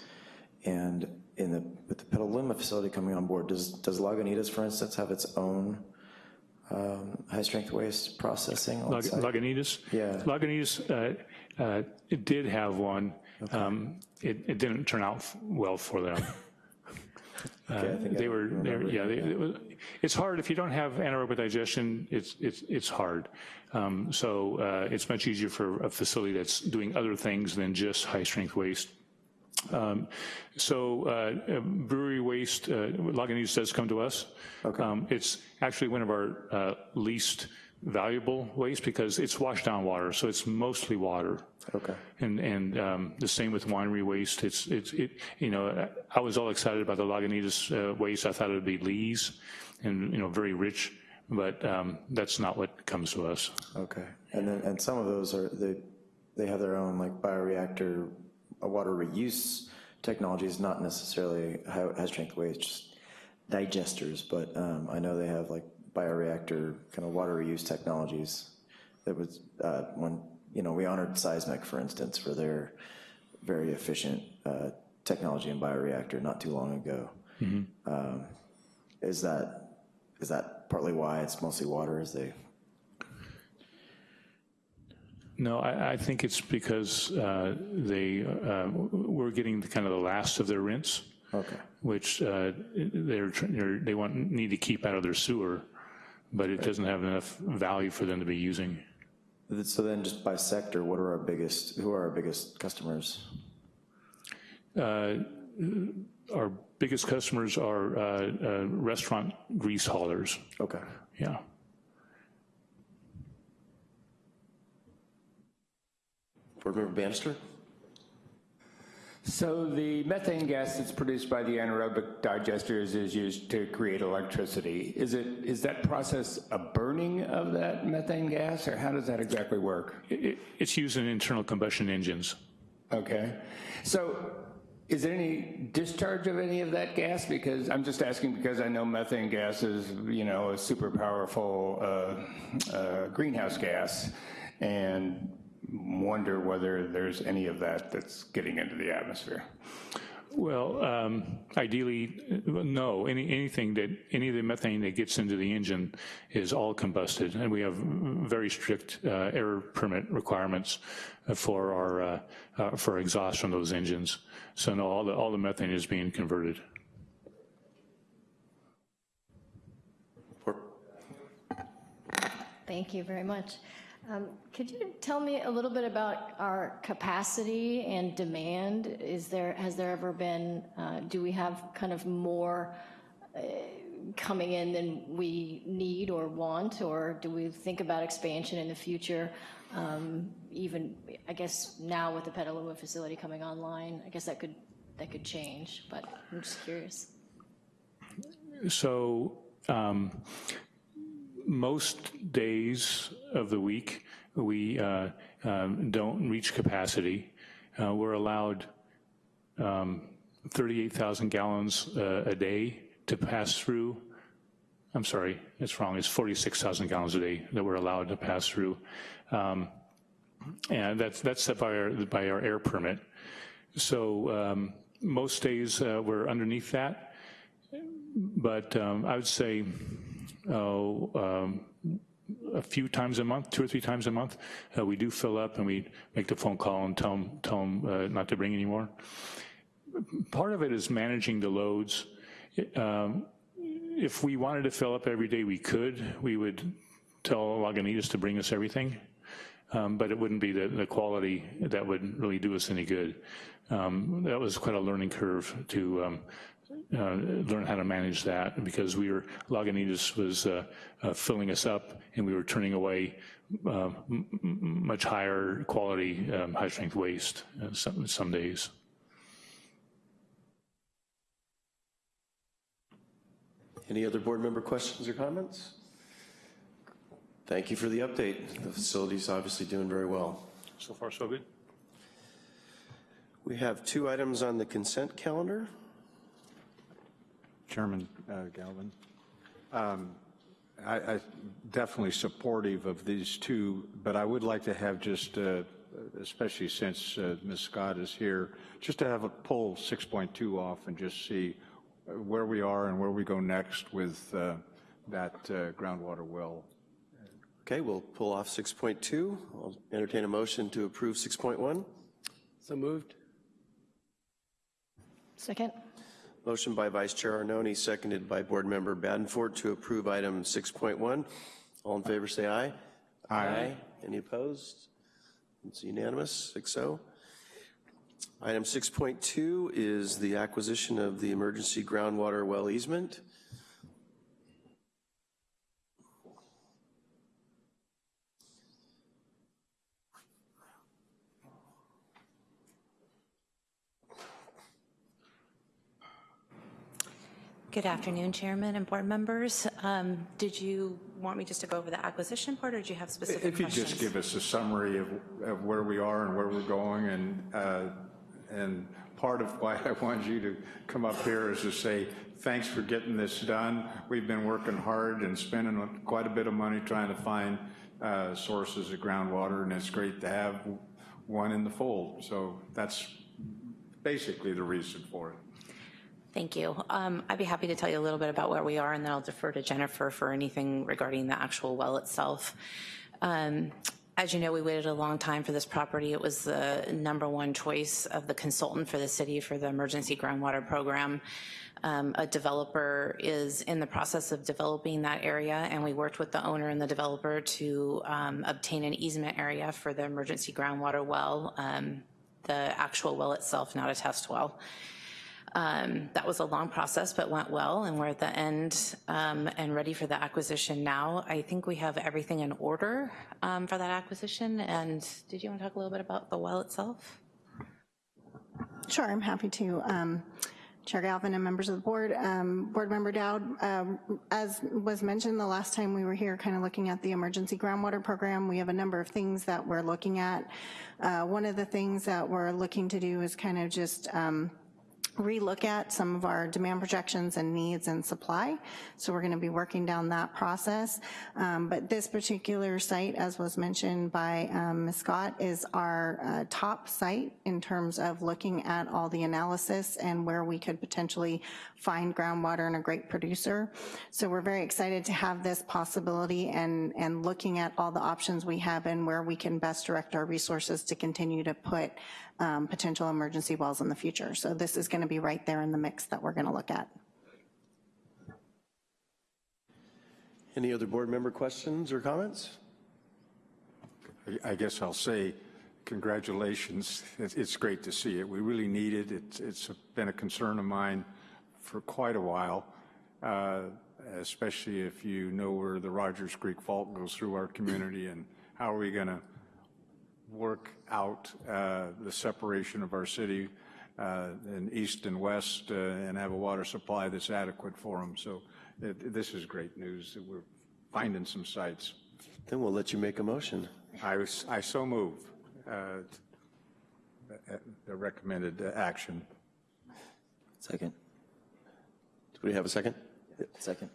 S7: And in the, with the Petaluma facility coming on board, does, does Lagunitas, for instance, have its own um, high-strength waste processing
S8: Lag-
S7: site?
S8: Lagunitas?
S7: Yeah.
S8: Lagunitas, uh, uh, it did have one. Um, It, it didn't turn out well for them. Uh,
S7: Okay, I
S8: They
S7: I
S8: were, they were- yeah, they- it was- it's hard, if you don't have anaerobic digestion, it's, it's, it's hard. Um, So uh, it's much easier for a facility that's doing other things than just high-strength waste. Um, So uh, brewery waste, uh, Lagunitas does come to us. Um, It's actually one of our uh, least valuable waste because it's washed down water, so it's mostly water.
S7: Okay.
S8: And, and um, the same with winery waste. It's, it's, it, you know, I was all excited about the Lagunitas uh, waste. I thought it would be lees and, you know, very rich, but um, that's not what comes to us.
S7: Okay, and then, and some of those are, they, they have their own like bioreactor, uh, water reuse technology is not necessarily high, high-strength waste, just digesters, but, um, I know they have like bioreactor kind of water reuse technologies. That was, uh, when, you know, we honored Seismic, for instance, for their very efficient, uh, technology in bioreactor not too long ago. Um, Is that, is that partly why it's mostly water, is they
S8: No, I, I think it's because uh, they, uh, we're getting the kind of the last of their rinse,
S7: Okay.
S8: which uh, they're, they're, they want, need to keep out of their sewer, but it doesn't have enough value for them to be using.
S7: So then just by sector, what are our biggest, who are our biggest customers?
S8: Uh, Our biggest customers are uh, uh, restaurant grease haulers,
S7: Okay.
S8: yeah.
S1: Board Member Bannister?
S6: So the methane gas that's produced by the anaerobic digesters is used to create electricity. Is it, is that process a burning of that methane gas, or how does that exactly work?
S8: It- it- It's used in internal combustion engines.
S6: Okay. So is there any discharge of any of that gas? Because I'm just asking because I know methane gas is, you know, a super powerful uh, uh, greenhouse gas and wonder whether there's any of that that's getting into the atmosphere.
S8: Well, um, ideally, uh, no. Any, anything that, any of the methane that gets into the engine is all combusted, and we have very strict uh, air permit requirements for our, uh, uh, for exhaust from those engines. So no, all the, all the methane is being converted.
S11: Thank you very much. Um, Could you tell me a little bit about our capacity and demand? Is there, has there ever been, uh, do we have kind of more uh, coming in than we need or want? Or do we think about expansion in the future? Um, Even, I guess now with the Petaluma facility coming online, I guess that could, that could change, but I'm just curious.
S8: So um, most days of the week, we uh, um, don't reach capacity. Uh, We're allowed um, 38,000 gallons uh, a day to pass through. I'm sorry, it's wrong. It's 46,000 gallons a day that we're allowed to pass through. Um, And that's, that's set by our, by our air permit. So um, most days, uh, we're underneath that. But um, I would say, um, a few times a month, two or three times a month, uh, we do fill up and we make the phone call and tell them, tell them uh, not to bring any more. Part of it is managing the loads. Um, If we wanted to fill up every day, we could. We would tell Lagunitas to bring us everything, um, but it wouldn't be the, the quality that would really do us any good. Um, That was quite a learning curve to um, uh, learn how to manage that because we were, Lagunitas was uh, uh, filling us up and we were turning away uh, m- m- much higher quality, um, high-strength waste uh, some, some days.
S1: Any other board member questions or comments? Thank you for the update. The facility's obviously doing very well.
S8: So far, so good.
S1: We have two items on the consent calendar.
S3: Chairman uh, Galvin. Um, I, I definitely supportive of these two, but I would like to have just, uh, especially since uh, Ms. Scott is here, just to have a pull 6.2 off and just see uh, where we are and where we go next with uh, that uh, groundwater well.
S1: Okay, we'll pull off 6.2. I'll entertain a motion to approve 6.1.
S9: So moved?
S11: Second?
S1: Motion by Vice Chair Arnone, seconded by Board Member Badenford to approve item 6.1. All in favor, say aye. Aye. Any opposed? It's unanimous, 6-0. Item 6.2 is the acquisition of the emergency groundwater well easement.
S12: Good afternoon, Chairman and board members. Um, Did you want me just to go over the acquisition part, or do you have specific
S3: If you
S12: questions?
S3: just give us a summary of, of where we are and where we're going, and, uh, and part of why I wanted you to come up here is to say, thanks for getting this done. We've been working hard and spending quite a bit of money trying to find uh, sources of groundwater, and it's great to have one in the fold. So that's basically the reason for it.
S12: Thank you. Um, I'd be happy to tell you a little bit about where we are, and then I'll defer to Jennifer for anything regarding the actual well itself. Um, As you know, we waited a long time for this property. It was the number one choice of the consultant for the city for the emergency groundwater program. Um, A developer is in the process of developing that area, and we worked with the owner and the developer to um, obtain an easement area for the emergency groundwater well, um, the actual well itself, not a test well. Um, That was a long process, but went well, and we're at the end um, and ready for the acquisition now. I think we have everything in order um, for that acquisition, and did you want to talk a little bit about the well itself?
S4: Sure, I'm happy to. Um, Chair Galvin and members of the board, um, Board Member Dowd, um, as was mentioned the last time we were here, kind of looking at the emergency groundwater program, we have a number of things that we're looking at. Uh, One of the things that we're looking to do is kind of just relook at some of our demand projections and needs and supply. So we're going to be working down that process. Um, But this particular site, as was mentioned by um, Ms. Scott, is our uh, top site in terms of looking at all the analysis and where we could potentially find groundwater and a great producer. So we're very excited to have this possibility and, and looking at all the options we have and where we can best direct our resources to continue to put um, potential emergency wells in the future. So this is going to be right there in the mix that we're going to look at.
S1: Any other board member questions or comments?
S3: I- I guess I'll say congratulations. It's it's great to see it. We really need it. It's It's been a concern of mine for quite a while, uh, especially if you know where the Rodgers Creek Fault goes through our community and how are we going to work out uh, the separation of our city uh, in east and west uh, and have a water supply that's adequate for them. So it- this is great news that we're finding some sites.
S1: Then we'll let you make a motion.
S3: I was, I so move uh, uh, the recommended uh, action.
S7: Second.
S1: Do we have a second?
S7: Second.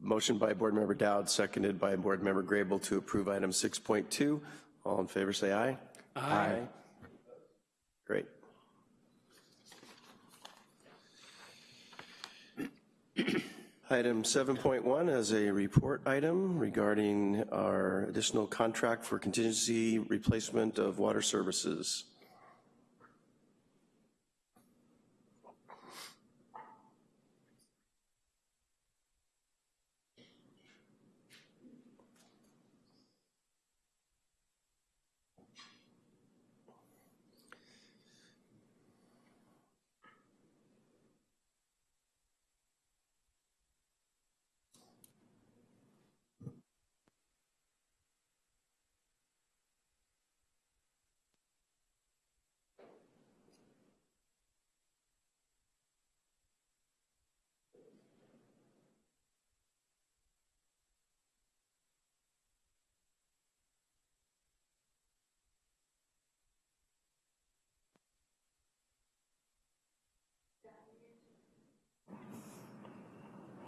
S1: Motion by Board Member Dowd, seconded by Board Member Grable to approve item 6.2. All in favor, say aye. Aye. Great. Item 7.1 is a report item regarding our additional contract for contingency replacement of water services.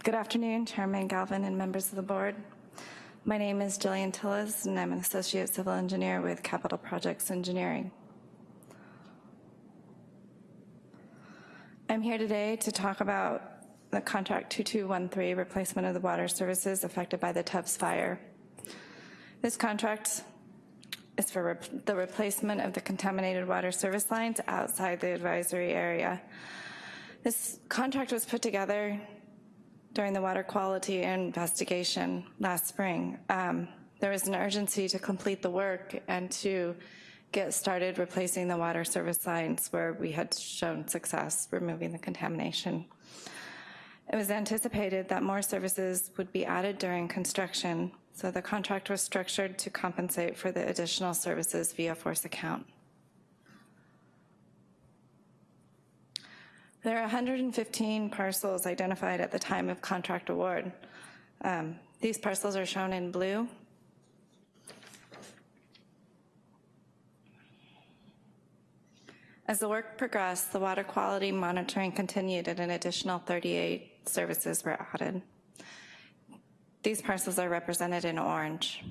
S13: Good afternoon, Chairman Galvin and members of the board. My name is Jillian Tillis, and I'm an associate civil engineer with Capital Projects Engineering. I'm here today to talk about the contract 2213 replacement of the water services affected by the Tubbs fire. This contract is for the replacement of the contaminated water service lines outside the advisory area. This contract was put together during the water quality investigation last spring. Um, there was an urgency to complete the work and to get started replacing the water service lines where we had shown success removing the contamination. It was anticipated that more services would be added during construction, so the contract was structured to compensate for the additional services via force account. There are 115 parcels identified at the time of contract award. Um, These parcels are shown in blue. As the work progressed, the water quality monitoring continued and an additional 38 services were added. These parcels are represented in orange.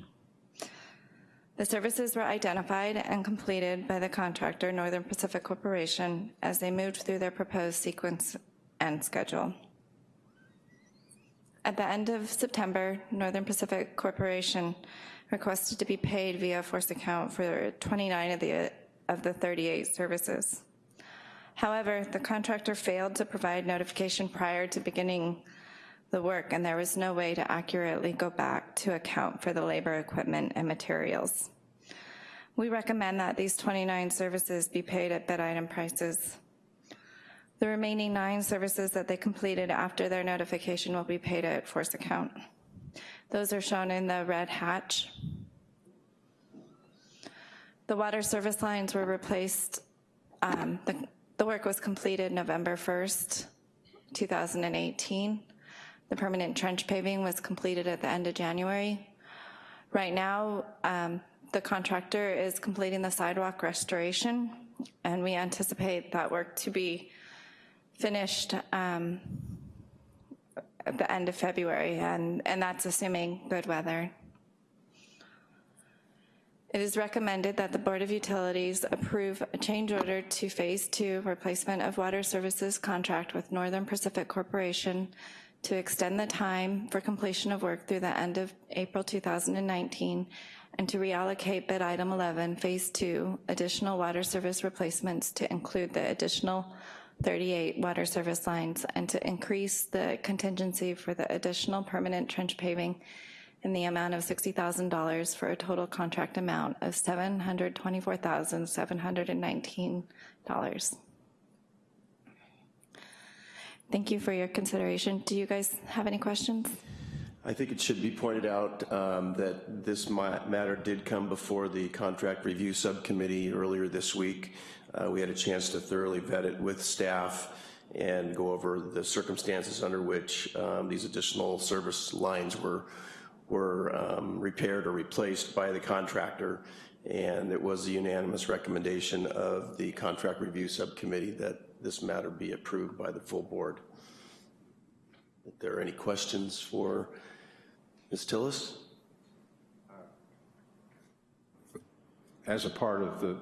S13: The services were identified and completed by the contractor, Northern Pacific Corporation, as they moved through their proposed sequence and schedule. At the end of September, Northern Pacific Corporation requested to be paid via force account for 29 of the, of the 38 services. However, the contractor failed to provide notification prior to beginning the work, and there was no way to accurately go back to account for the labor, equipment, and materials. We recommend that these 29 services be paid at bid item prices. The remaining nine services that they completed after their notification will be paid at force account. Those are shown in the red hatch. The water service lines were replaced, um, the, the work was completed November 1st, 2018. The permanent trench paving was completed at the end of January. Right now, um, the contractor is completing the sidewalk restoration, and we anticipate that work to be finished um, at the end of February, and, and that's assuming good weather. It is recommended that the Board of Utilities approve a change order to Phase 2 replacement of water services contract with Northern Pacific Corporation to extend the time for completion of work through the end of April 2019 and to reallocate bid item 11, Phase 2, additional water service replacements to include the additional 38 water service lines and to increase the contingency for the additional permanent trench paving in the amount of $60,000 for a total contract amount of $724,719. Thank you for your consideration. Do you guys have any questions?
S1: I think it should be pointed out um, that this matter did come before the Contract Review Subcommittee earlier this week. Uh, We had a chance to thoroughly vet it with staff and go over the circumstances under which um, these additional service lines were, were um, repaired or replaced by the contractor. And it was a unanimous recommendation of the Contract Review Subcommittee that this matter be approved by the full board. If there are any questions for Ms. Tillis?
S3: As a part of the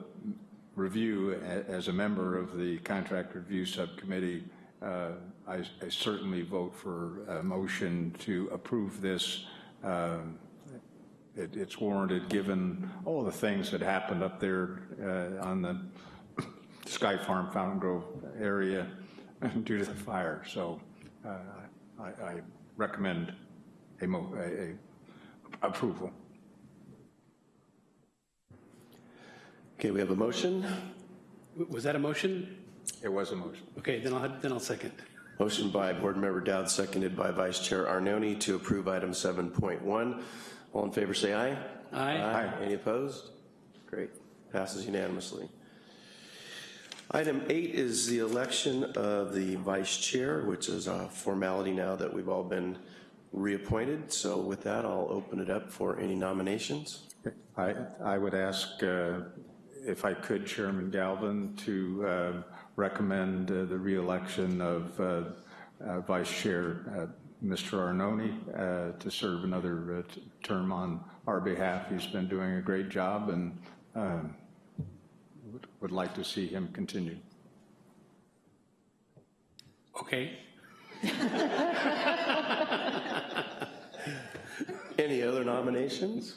S3: review, as a member of the Contract Review Subcommittee, uh, I I certainly vote for a motion to approve this. Um, it- It's warranted, given all the things that happened up there uh, on the Sky Farm Fountain Grove area due to the fire. So uh, I I recommend a mo- a- a approval.
S1: Okay, we have a motion.
S9: Was that a motion?
S3: It was a motion.
S9: Okay, then I'll, then I'll second.
S1: Motion by Board Member Dowd, seconded by Vice Chair Arnone to approve item 7.1. All in favor, say aye.
S9: Aye.
S1: Aye. Any opposed? Great. Passes unanimously. Item eight is the election of the Vice Chair, which is a formality now that we've all been reappointed. So with that, I'll open it up for any nominations.
S3: I, I would ask, uh, if I could, Chairman Galvin, to uh, recommend uh, the reelection of uh, uh, Vice Chair uh, Mr. Arnone to serve another term on our behalf. He's been doing a great job and um, would- would like to see him continue.
S9: Okay.
S1: Any other nominations?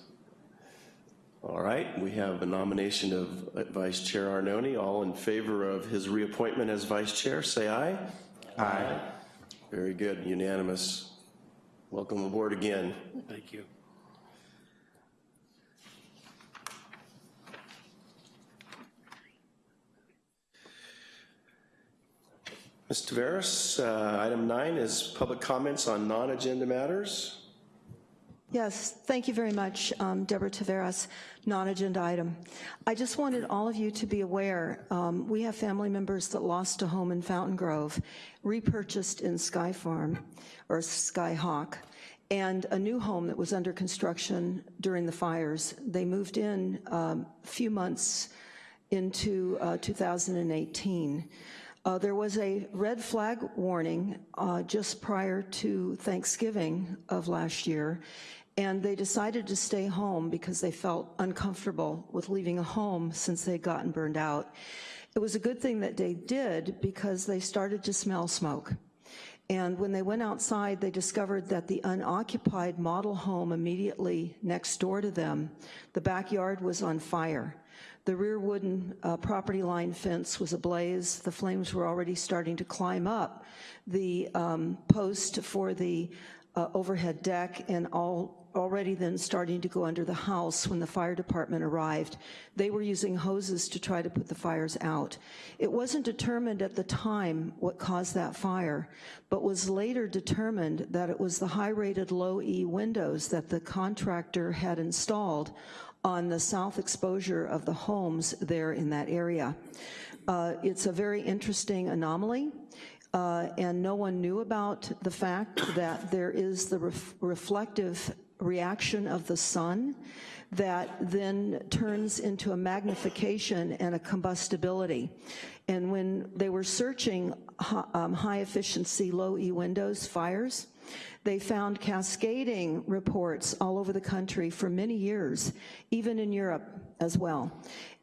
S1: All right, we have a nomination of Vice Chair Arnone. All in favor of his reappointment as Vice Chair, say aye. Aye. Very good, unanimous. Welcome aboard again.
S9: Thank you.
S1: Ms. Taveras, uh, item nine is public comments on non-agenda matters.
S5: Yes, thank you very much, um, Deborah Taveras, non-agenda item. I just wanted all of you to be aware, um, we have family members that lost a home in Fountain Grove, repurchased in Sky Farm, or Sky Hawk, and a new home that was under construction during the fires. They moved in um, a few months into uh, 2018. Uh, There was a red flag warning uh, just prior to Thanksgiving of last year, and they decided to stay home because they felt uncomfortable with leaving a home since they'd gotten burned out. It was a good thing that they did because they started to smell smoke. And when they went outside, they discovered that the unoccupied model home immediately next door to them, the backyard was on fire. The rear wooden uh, property line fence was ablaze. The flames were already starting to climb up the um, post for the uh, overhead deck and all already then starting to go under the house when the fire department arrived. They were using hoses to try to put the fires out. It wasn't determined at the time what caused that fire, but was later determined that it was the high-rated low-E windows that the contractor had installed on the south exposure of the homes there in that area. Uh, It's a very interesting anomaly, uh, and no one knew about the fact that there is the ref- reflective reaction of the sun that then turns into a magnification and a combustibility. And when they were searching um, high-efficiency, low-E windows fires, they found cascading reports all over the country for many years, even in Europe as well.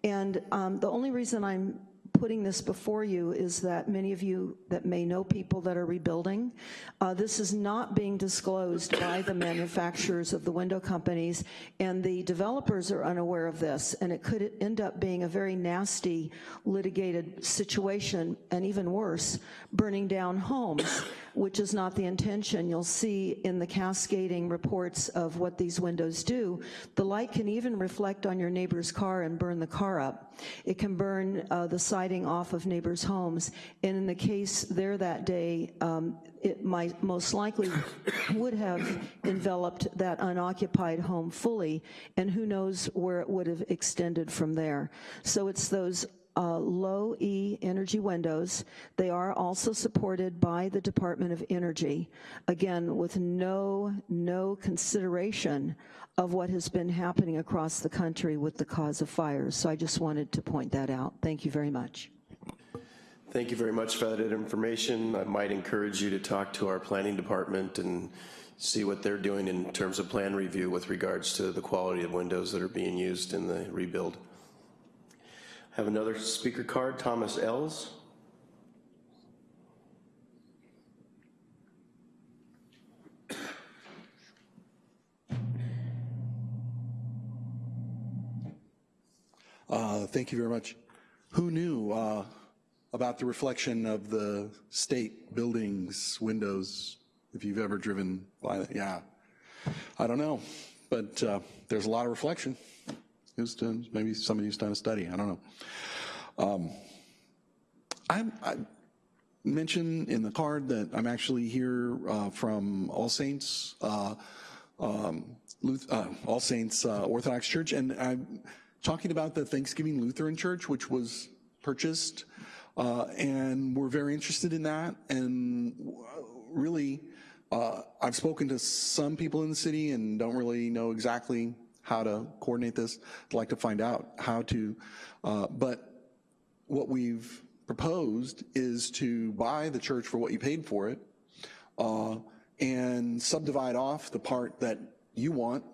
S5: And um, the only reason I'm putting this before you is that many of you that may know people that are rebuilding, uh, this is not being disclosed by the manufacturers of the window companies, and the developers are unaware of this, and it could end up being a very nasty litigated situation, and even worse, burning down homes, which is not the intention. You'll see in the cascading reports of what these windows do, the light can even reflect on your neighbor's car and burn the car up. It can burn uh, the siding off of neighbors' homes, and in the case there that day, um, it might most likely would have enveloped that unoccupied home fully, and who knows where it would have extended from there. So it's those uh, low E energy windows. They are also supported by the Department of Energy, again, with no, no consideration of what has been happening across the country with the cause of fires. So I just wanted to point that out. Thank you very much.
S1: Thank you very much for that information. I might encourage you to talk to our planning department and see what they're doing in terms of plan review with regards to the quality of windows that are being used in the rebuild. Have another speaker card, Thomas Ells.
S14: Uh, Thank you very much. Who knew uh, about the reflection of the state buildings' windows, if you've ever driven by that? Yeah. I don't know, but uh, there's a lot of reflection. Who's done, maybe somebody who's done a study, I don't know. Um, I, I mentioned in the card that I'm actually here uh, from All Saints, uh, um, uh, All Saints uh, Orthodox Church, and I'm talking about the Thanksgiving Lutheran Church, which was purchased, uh, and we're very interested in that. And really, uh, I've spoken to some people in the city and don't really know exactly how to coordinate this. I'd like to find out how to, uh, but what we've proposed is to buy the church for what you paid for it, uh, and subdivide off the part that you want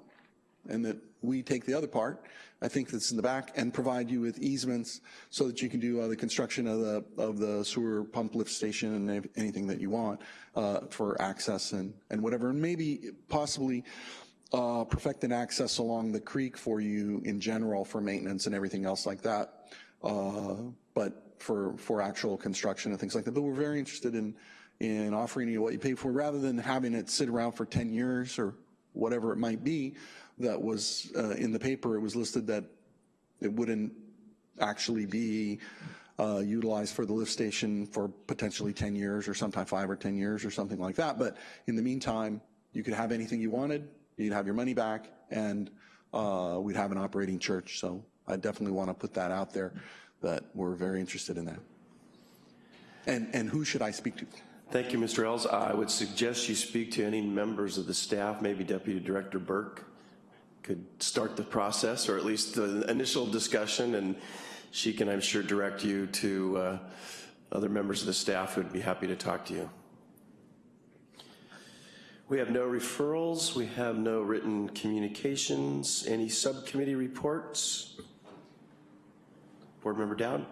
S14: and that we take the other part, I think that's in the back, and provide you with easements so that you can do uh, the construction of the, of the sewer pump lift station and anything that you want uh, for access and, and whatever. And maybe possibly uh, an access along the creek for you in general for maintenance and everything else like that. Uh, But for, for actual construction and things like that. But we're very interested in, in offering you what you pay for, rather than having it sit around for 10 years or whatever it might be, that was uh, in the paper, it was listed that it wouldn't actually be uh, utilized for the lift station for potentially 10 years or sometime five or 10 years or something like that. But in the meantime, you could have anything you wanted, you'd have your money back, and uh, we'd have an operating church. So I definitely want to put that out there, that we're very interested in that. And, and who should I speak to?
S1: Thank you, Mr. Ells. I would suggest you speak to any members of the staff, maybe Deputy Director Burke could start the process, or at least the initial discussion, and she can, I'm sure, direct you to uh, other members of the staff who'd be happy to talk to you. We have no referrals, we have no written communications, any subcommittee reports? Board Member Dowd?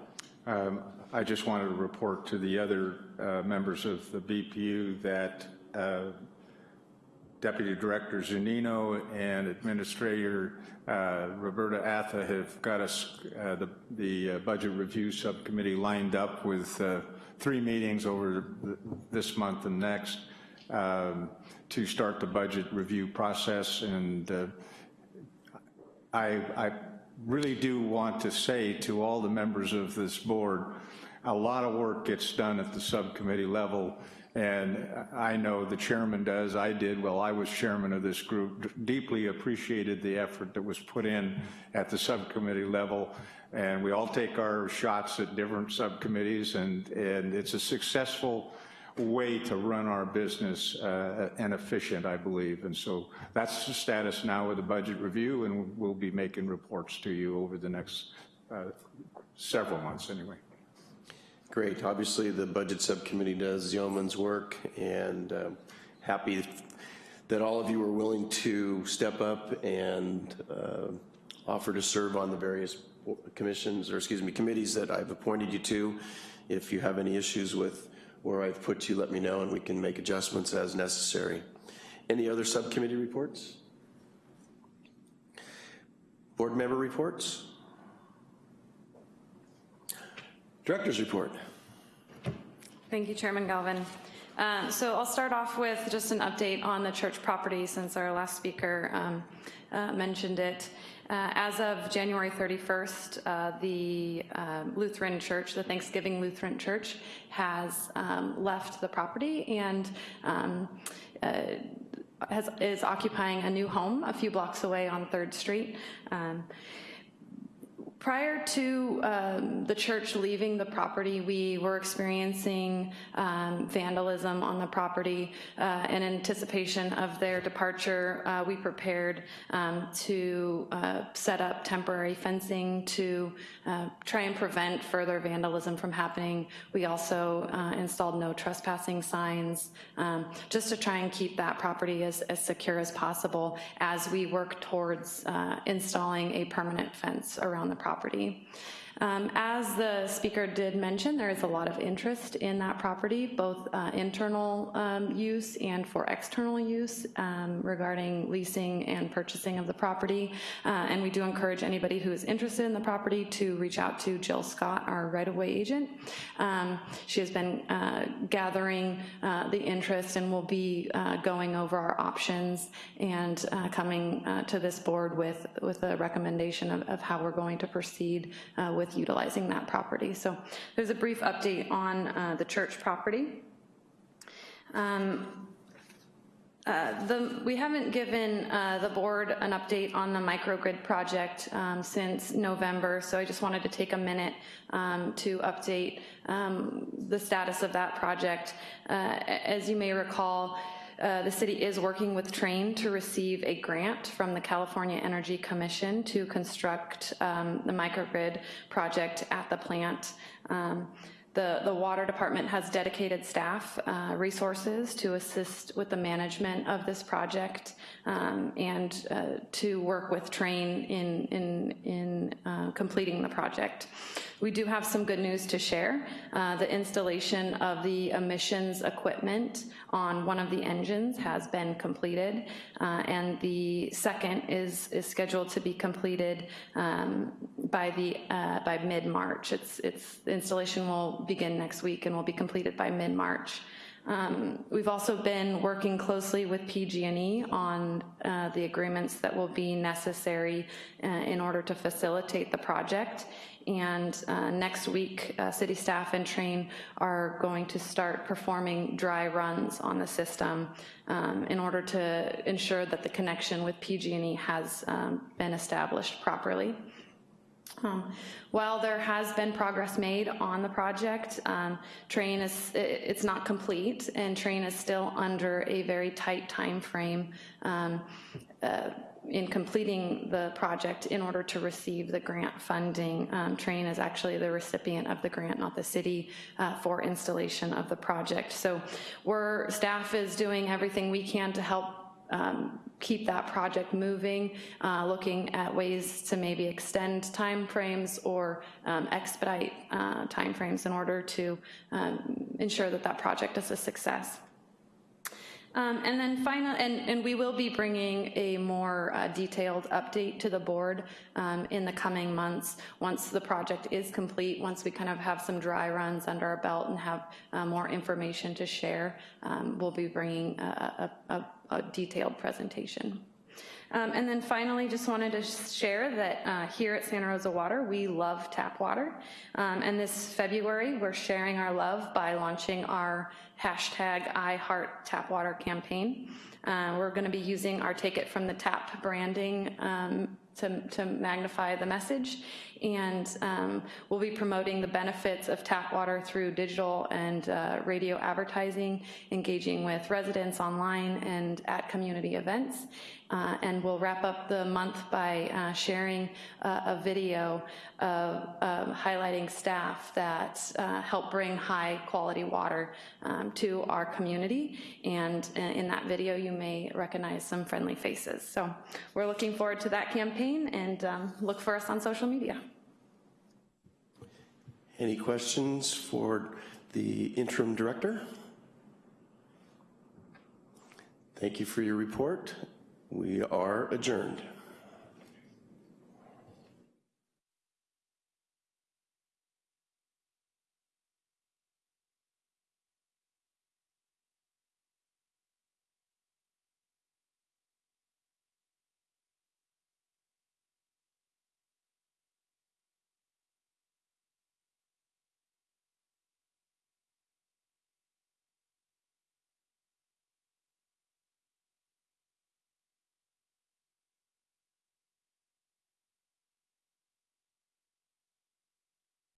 S3: Um, I just wanted to report to the other uh, members of the BPU that uh, Deputy Director Zunino and Administrator uh, Roberta Atha have got us, uh, the, the uh, Budget Review Subcommittee lined up with uh, three meetings over th- this month and next um, to start the budget review process. And uh, I, I really do want to say to all the members of this board, a lot of work gets done at the subcommittee level, and I know the chairman does, I did while I was chairman of this group, deeply appreciated the effort that was put in at the subcommittee level, and we all take our shots at different subcommittees, and, and it's a successful way to run our business uh, and efficient, I believe. And so that's the status now with the budget review, and we'll be making reports to you over the next uh, several months anyway.
S1: Great. Obviously, the Budget Subcommittee does yeoman's work, and um, happy that all of you are willing to step up and uh, offer to serve on the various commissions, or excuse me, committees that I've appointed you to. If you have any issues with where I've put you, let me know, and we can make adjustments as necessary. Any other subcommittee reports? Board member reports? Director's report.
S10: Thank you, Chairman Galvin. Um, So I'll start off with just an update on the church property since our last speaker um, uh, mentioned it. Uh, As of January 31st, uh, the um, Lutheran Church, the Thanksgiving Lutheran Church, has um, left the property and um, uh, has, is occupying a new home a few blocks away on 3rd Street. Um, Prior to um, the church leaving the property, we were experiencing um, vandalism on the property. Uh, in anticipation of their departure, uh, we prepared um, to uh, set up temporary fencing to uh, try and prevent further vandalism from happening. We also uh, installed no trespassing signs, um, just to try and keep that property as, as secure as possible as we work towards uh, installing a permanent fence around the property property. Um, As the speaker did mention, there is a lot of interest in that property, both uh, internal um, use and for external use um, regarding leasing and purchasing of the property. Uh, And we do encourage anybody who is interested in the property to reach out to Jill Scott, our right-of-way agent. Um, She has been uh, gathering uh, the interest and will be uh, going over our options and uh, coming to this board with, with a recommendation of, of how we're going to proceed uh, with utilizing that property. So there's a brief update on uh, the church property. Um, uh, the, we haven't given uh, the board an update on the microgrid project um, since November, so I just wanted to take a minute um, to update um, the status of that project. Uh, as you may recall, uh, the city is working with Trane to receive a grant from the California Energy Commission to construct um, the microgrid project at the plant. Um, The, the water department has dedicated staff uh, resources to assist with the management of this project um, and uh, to work with Trane in, in, in uh, completing the project. We do have some good news to share. Uh, The installation of the emissions equipment on one of the engines has been completed, uh, and the second is, is scheduled to be completed um, by the, uh, by mid-March. It's, it's, installation will begin next week and will be completed by mid-March. Um, We've also been working closely with PG&E on uh, the agreements that will be necessary uh, in order to facilitate the project. And uh, next week, uh, city staff and Trane are going to start performing dry runs on the system um, in order to ensure that the connection with PG&E has um, been established properly. Um, While there has been progress made on the project, um, Trane is, i- it's not complete, and Trane is still under a very tight timeframe um, uh, in completing the project in order to receive the grant funding. Um, Trane is actually the recipient of the grant, not the city, uh, for installation of the project. So we're, staff is doing everything we can to help um, keep that project moving, uh, looking at ways to maybe extend timeframes or um, expedite uh, timeframes in order to um, ensure that that project is a success. Um, And then final, and, and we will be bringing a more uh, detailed update to the board um, in the coming months, once the project is complete, once we kind of have some dry runs under our belt and have uh, more information to share, um, we'll be bringing a, a, a- detailed presentation. Um, And then finally, just wanted to share that uh, here at Santa Rosa Water, we love tap water. Um, And this February, we're sharing our love by launching our hashtag I Heart Tap Water campaign. Uh, We're going to be using our Take It From the Tap branding um, to to magnify the message. And um, we'll be promoting the benefits of tap water through digital and uh, radio advertising, engaging with residents online and at community events. Uh, And we'll wrap up the month by uh, sharing uh, a video of highlighting staff that uh, help bring high-quality water um, to our community. And uh, in that video, you may recognize some friendly faces. So we're looking forward to that campaign and um, look for us on social media.
S1: Any questions for the interim director? Thank you for your report. We are adjourned.